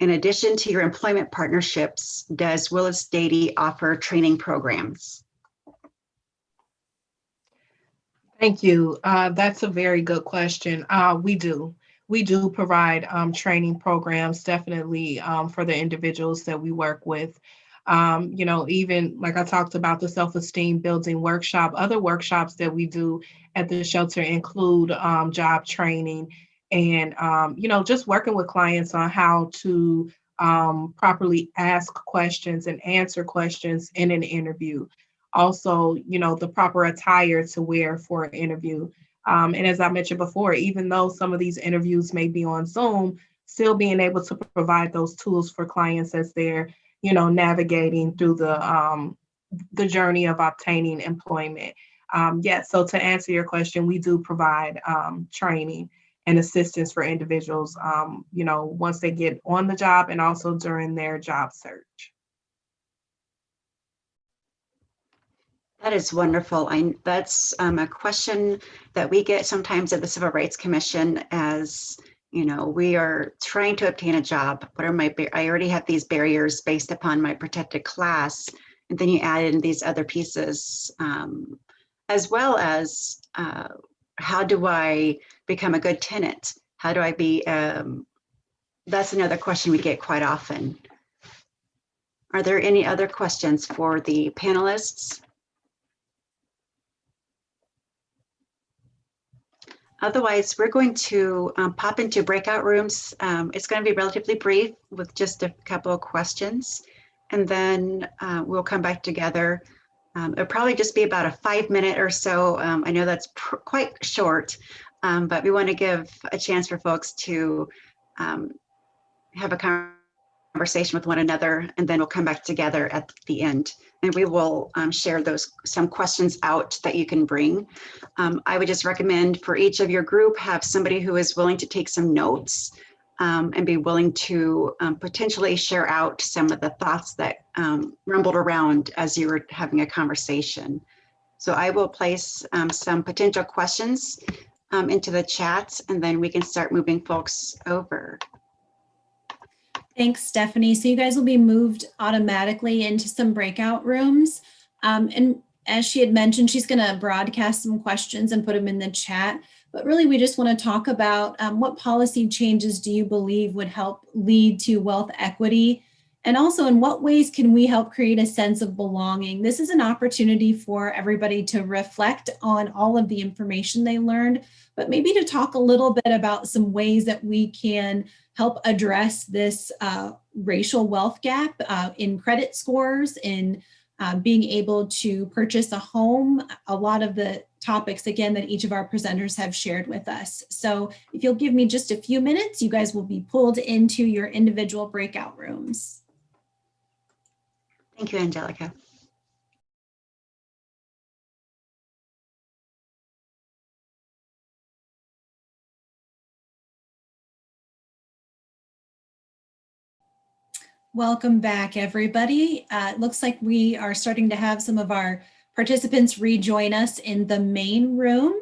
In addition to your employment partnerships, does Willis Dady offer training programs? Thank you. Uh, that's a very good question. Uh, we do. We do provide um, training programs definitely um, for the individuals that we work with. Um, you know, even like I talked about the self-esteem building workshop, other workshops that we do at the shelter include um, job training and, um, you know, just working with clients on how to um, properly ask questions and answer questions in an interview also, you know, the proper attire to wear for an interview. Um, and as I mentioned before, even though some of these interviews may be on Zoom, still being able to provide those tools for clients as they're, you know, navigating through the um, the journey of obtaining employment. Um, yes, yeah, so to answer your question, we do provide um, training and assistance for individuals, um, you know, once they get on the job and also during their job search. That is wonderful. I, that's um, a question that we get sometimes at the Civil Rights Commission as, you know, we are trying to obtain a job. What are my, I already have these barriers based upon my protected class. And then you add in these other pieces, um, as well as uh, how do I become a good tenant? How do I be, um, that's another question we get quite often. Are there any other questions for the panelists? Otherwise, we're going to um, pop into breakout rooms. Um, it's going to be relatively brief with just a couple of questions. and then uh, we'll come back together. Um, It'll probably just be about a five minute or so. Um, I know that's quite short, um, but we want to give a chance for folks to um, have a conversation with one another, and then we'll come back together at the end. And we will um, share those, some questions out that you can bring. Um, I would just recommend for each of your group, have somebody who is willing to take some notes um, and be willing to um, potentially share out some of the thoughts that um, rumbled around as you were having a conversation. So I will place um, some potential questions into the chat and then we can start moving folks over. Thanks, Stephanie. So you guys will be moved automatically into some breakout rooms. Um, and as she had mentioned, she's going to broadcast some questions and put them in the chat. But really, we just want to talk about um, what policy changes do you believe would help lead to wealth equity? And also, in what ways can we help create a sense of belonging? This is an opportunity for everybody to reflect on all of the information they learned, but maybe to talk a little bit about some ways that we can help address this uh, racial wealth gap uh, in credit scores, in uh, being able to purchase a home, a lot of the topics, again, that each of our presenters have shared with us. So if you'll give me just a few minutes, you guys will be pulled into your individual breakout rooms. Thank you, Angelica. Welcome back, everybody. Uh, it looks like we are starting to have some of our participants rejoin us in the main room.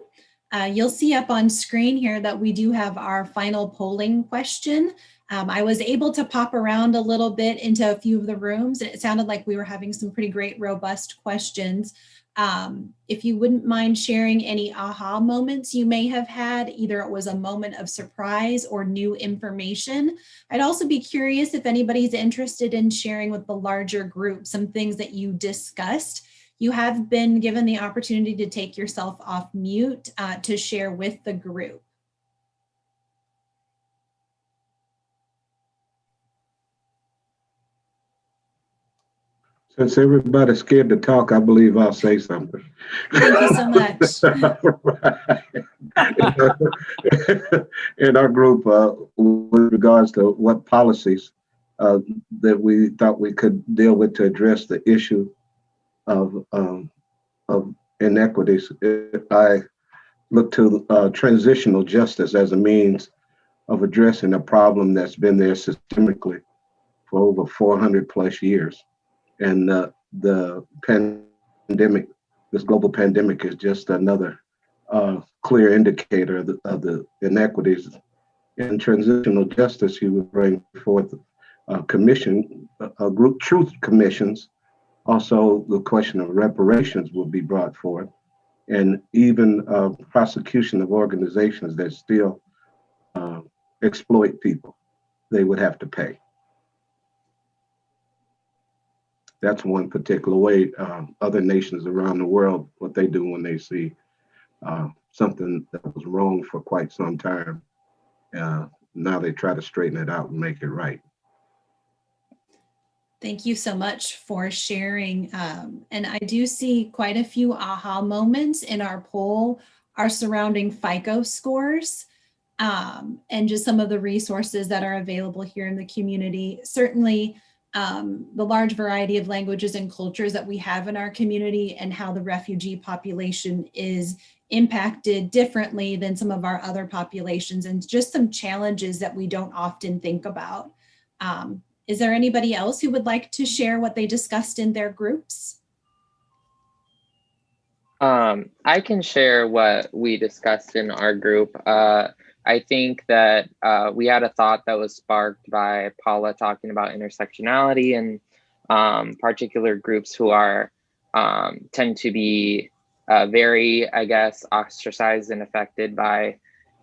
Uh, you'll see up on screen here that we do have our final polling question. Um, I was able to pop around a little bit into a few of the rooms it sounded like we were having some pretty great robust questions. Um, if you wouldn't mind sharing any aha moments you may have had, either it was a moment of surprise or new information. I'd also be curious if anybody's interested in sharing with the larger group some things that you discussed. You have been given the opportunity to take yourself off mute uh, to share with the group. Since everybody's scared to talk, I believe I'll say something. Thank you so much. In our group, uh, with regards to what policies uh, that we thought we could deal with to address the issue of um, of inequities, I look to uh, transitional justice as a means of addressing a problem that's been there systemically for over 400 plus years and uh, the pandemic, this global pandemic is just another uh, clear indicator of the, of the, inequities. In transitional justice, he would bring forth a commission, a, a group truth commissions. Also, the question of reparations will be brought forth, and even uh, prosecution of organizations that still uh, exploit people, they would have to pay. That's one particular way um, other nations around the world what they do when they see uh, something that was wrong for quite some time uh, now they try to straighten it out and make it right Thank you so much for sharing. Um, and I do see quite a few aha moments in our poll are surrounding FICO scores um, and just some of the resources that are available here in the community. Certainly, um, the large variety of languages and cultures that we have in our community and how the refugee population is impacted differently than some of our other populations and just some challenges that we don't often think about. Um, is there anybody else who would like to share what they discussed in their groups? Um, I can share what we discussed in our group. Uh, I think that uh, we had a thought that was sparked by Paula talking about intersectionality and um, particular groups who are um, tend to be uh, very, I guess, ostracized and affected by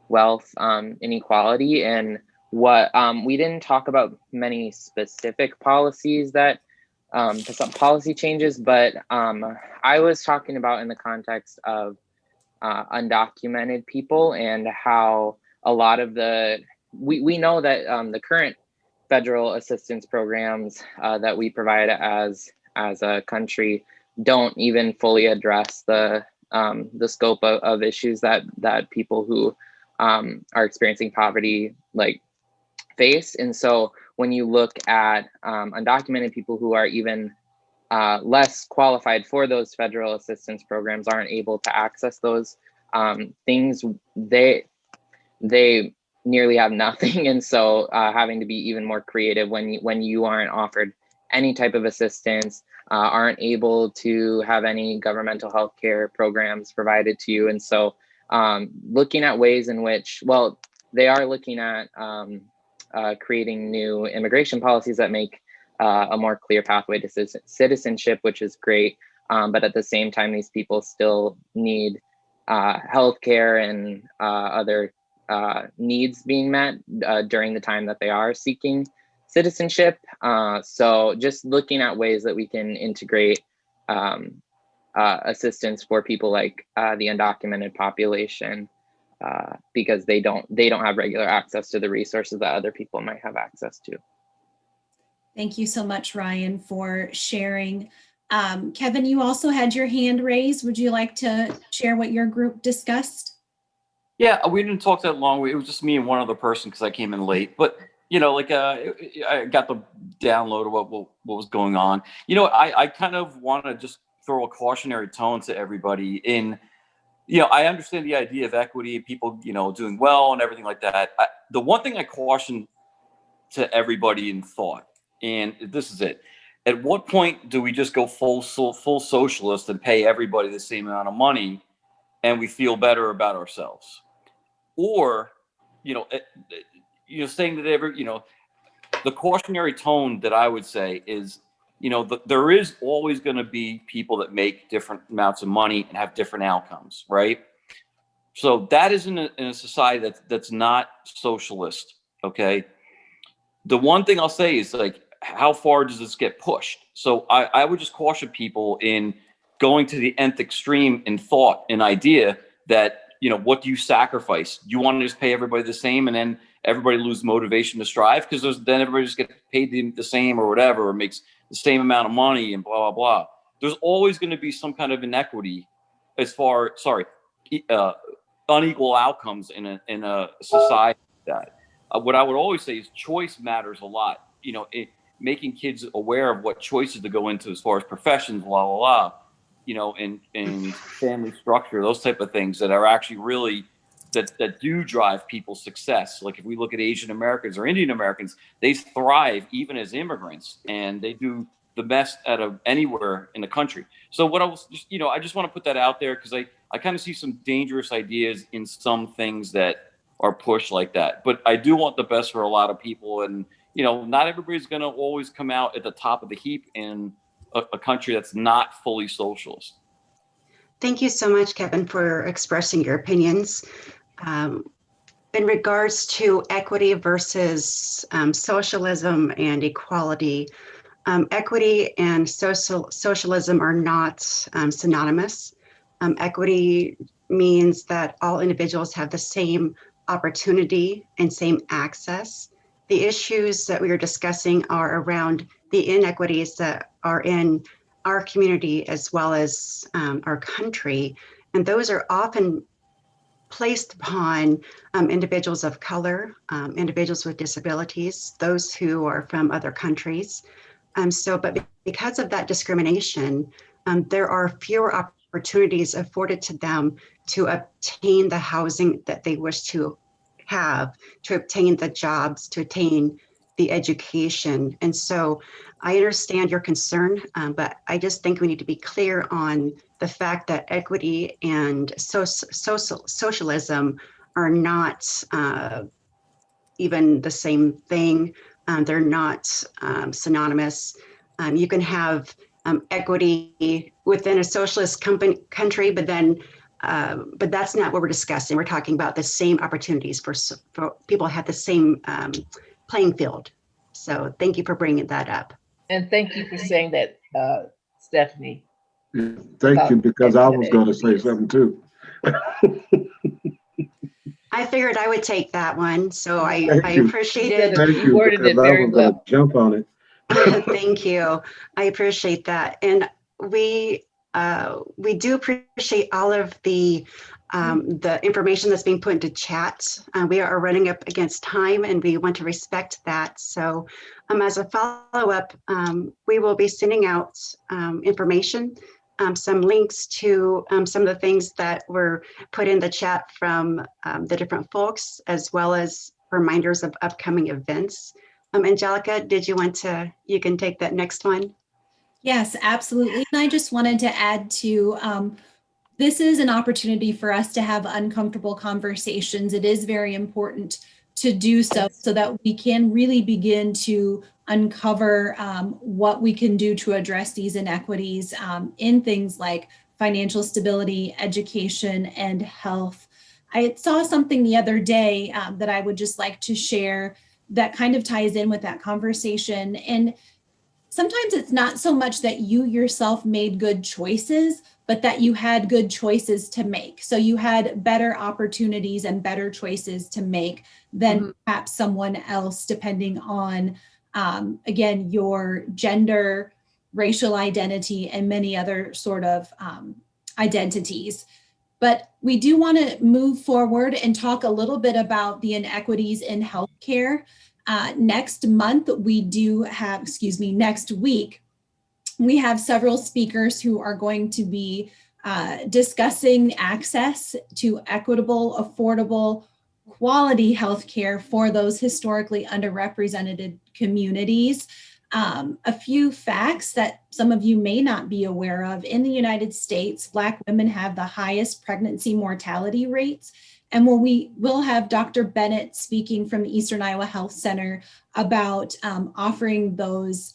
wealth um, inequality. And what um, we didn't talk about many specific policies that um, policy changes, but um, I was talking about in the context of uh, undocumented people and how a lot of the we, we know that um, the current federal assistance programs uh, that we provide as as a country don't even fully address the um, the scope of, of issues that that people who um, are experiencing poverty like face. And so when you look at um, undocumented people who are even uh, less qualified for those federal assistance programs aren't able to access those um, things, they they nearly have nothing, and so uh, having to be even more creative when you, when you aren't offered any type of assistance, uh, aren't able to have any governmental health care programs provided to you, and so um, looking at ways in which, well, they are looking at um, uh, creating new immigration policies that make uh, a more clear pathway to citizenship, which is great. Um, but at the same time, these people still need uh, healthcare and uh, other uh, needs being met uh, during the time that they are seeking citizenship. Uh, so just looking at ways that we can integrate um, uh, assistance for people like uh, the undocumented population because they don't they don't have regular access to the resources that other people might have access to. Thank you so much, Ryan, for sharing. Um, Kevin, you also had your hand raised. Would you like to share what your group discussed? Yeah, we didn't talk that long. It was just me and one other person because I came in late. But you know, like uh, I got the download of what what, what was going on. You know, I I kind of want to just throw a cautionary tone to everybody. In you know, I understand the idea of equity, people you know doing well and everything like that. I, the one thing I caution to everybody in thought, and this is it. At what point do we just go full full socialist and pay everybody the same amount of money, and we feel better about ourselves? Or you know eh, eh, you know saying that every you know the cautionary tone that i would say is you know the, there is always going to be people that make different amounts of money and have different outcomes right? So that is in a, in a society that's that's not socialist okay? The one thing i'll say is like how far does this get pushed? So i, I would just caution people in going to the nth extreme in thought and idea that you know, what do you sacrifice? You want to just pay everybody the same and then everybody lose motivation to strive because then everybody just gets paid the, the same or whatever, or makes the same amount of money and blah, blah, blah. There's always going to be some kind of inequity as far, sorry, uh, unequal outcomes in a, in a society that. Uh, what I would always say is choice matters a lot. You know, it, making kids aware of what choices to go into as far as professions, blah, blah, blah you know, and and family structure, those type of things that are actually really that that do drive people's success. Like if we look at Asian Americans or Indian Americans, they thrive even as immigrants, and they do the best out of anywhere in the country. So what I was, just, you know, I just want to put that out there because I I kind of see some dangerous ideas in some things that are pushed like that. But I do want the best for a lot of people, and you know, not everybody's going to always come out at the top of the heap and a, a country that's not fully socialist. Thank you so much, Kevin, for expressing your opinions. Um, in regards to equity versus um, socialism and equality, um, equity and social socialism are not um, synonymous. Um, equity means that all individuals have the same opportunity and same access. The issues that we are discussing are around the inequities that are in our community as well as um, our country. And those are often placed upon um, individuals of color, um, individuals with disabilities, those who are from other countries. Um, so, but because of that discrimination, um, there are fewer opportunities afforded to them to obtain the housing that they wish to have, to obtain the jobs, to attain the education. And so I understand your concern, um, but I just think we need to be clear on the fact that equity and so, social, socialism are not uh, even the same thing. Um, they're not um, synonymous. Um, you can have um, equity within a socialist company, country, but then uh, but that's not what we're discussing. We're talking about the same opportunities for, for people have the same um, playing field. So thank you for bringing that up. And thank you for saying that, uh, Stephanie. Thank you, because I was going to say something too. I I figured I would take that one, so I, Thank I appreciate it. Thank You you, worded it because I very was gonna well. jump on it. Thank you. I appreciate that. And we, uh, we do appreciate all of the, um, the information that's being put into chat. Uh, we are running up against time and we want to respect that. So um, as a follow-up, um, we will be sending out um, information, um, some links to um, some of the things that were put in the chat from the different folks, as well as reminders of upcoming events. Angelica, did you want to, you can take that next one? Yes, absolutely. And I just wanted to add to, um, this is an opportunity for us to have uncomfortable conversations. It is very important to do so, so that we can really begin to uncover um, what we can do to address these inequities um, in things like financial stability, education, and health. I saw something the other day um, that I would just like to share that kind of ties in with that conversation. And sometimes it's not so much that you yourself made good choices, but that you had good choices to make. So you had better opportunities and better choices to make than perhaps someone else, depending on, um, again, your gender, racial identity, and many other sort of um, identities. But we do want to move forward and talk a little bit about the inequities in healthcare. Uh, next month, we do have, excuse me, next week, we have several speakers who are going to be uh, discussing access to equitable, affordable, quality healthcare for those historically underrepresented communities. Um, a few facts that some of you may not be aware of. In the United States, Black women have the highest pregnancy mortality rates. And when we will have Dr. Bennett speaking from the Eastern Iowa Health Center about um, offering those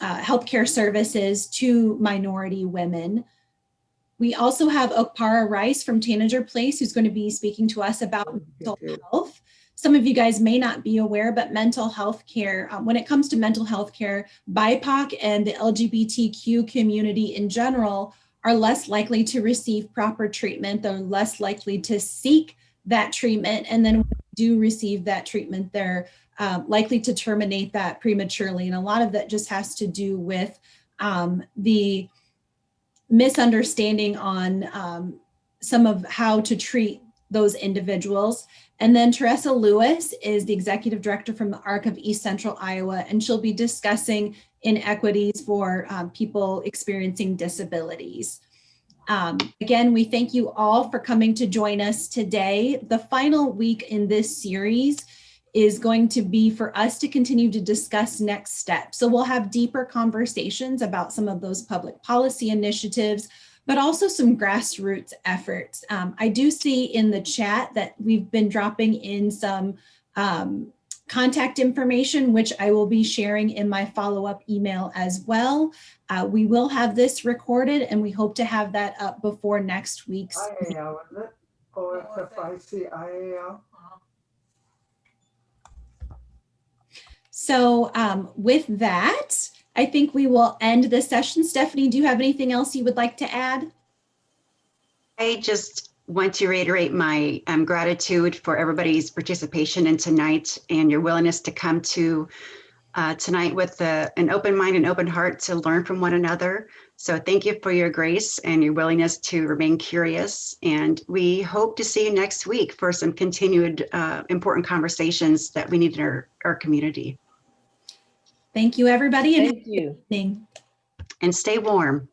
uh, healthcare services to minority women. We also have Okpara Rice from Tanager Place, who's going to be speaking to us about mental health. Some of you guys may not be aware, but mental health care, um, when it comes to mental health care, BIPOC and the LGBTQ community in general are less likely to receive proper treatment. They're less likely to seek that treatment. And then do receive that treatment, they're uh, likely to terminate that prematurely. And a lot of that just has to do with um, the misunderstanding on um, some of how to treat those individuals. And then Teresa Lewis is the executive director from the ARC of East Central Iowa, and she'll be discussing inequities for um, people experiencing disabilities. Um, again, we thank you all for coming to join us today. The final week in this series is going to be for us to continue to discuss next steps. So we'll have deeper conversations about some of those public policy initiatives, but also some grassroots efforts. Um, I do see in the chat that we've been dropping in some um, contact information, which I will be sharing in my follow-up email as well. Uh, we will have this recorded and we hope to have that up before next week's. IAL, isn't it? OSFIC So um, with that, I think we will end this session. Stephanie, do you have anything else you would like to add? I just want to reiterate my um, gratitude for everybody's participation in tonight and your willingness to come to uh, tonight with a, an open mind and open heart to learn from one another. So thank you for your grace and your willingness to remain curious. And we hope to see you next week for some continued uh, important conversations that we need in our, our community. Thank you, everybody, and Thank you. evening. And stay warm.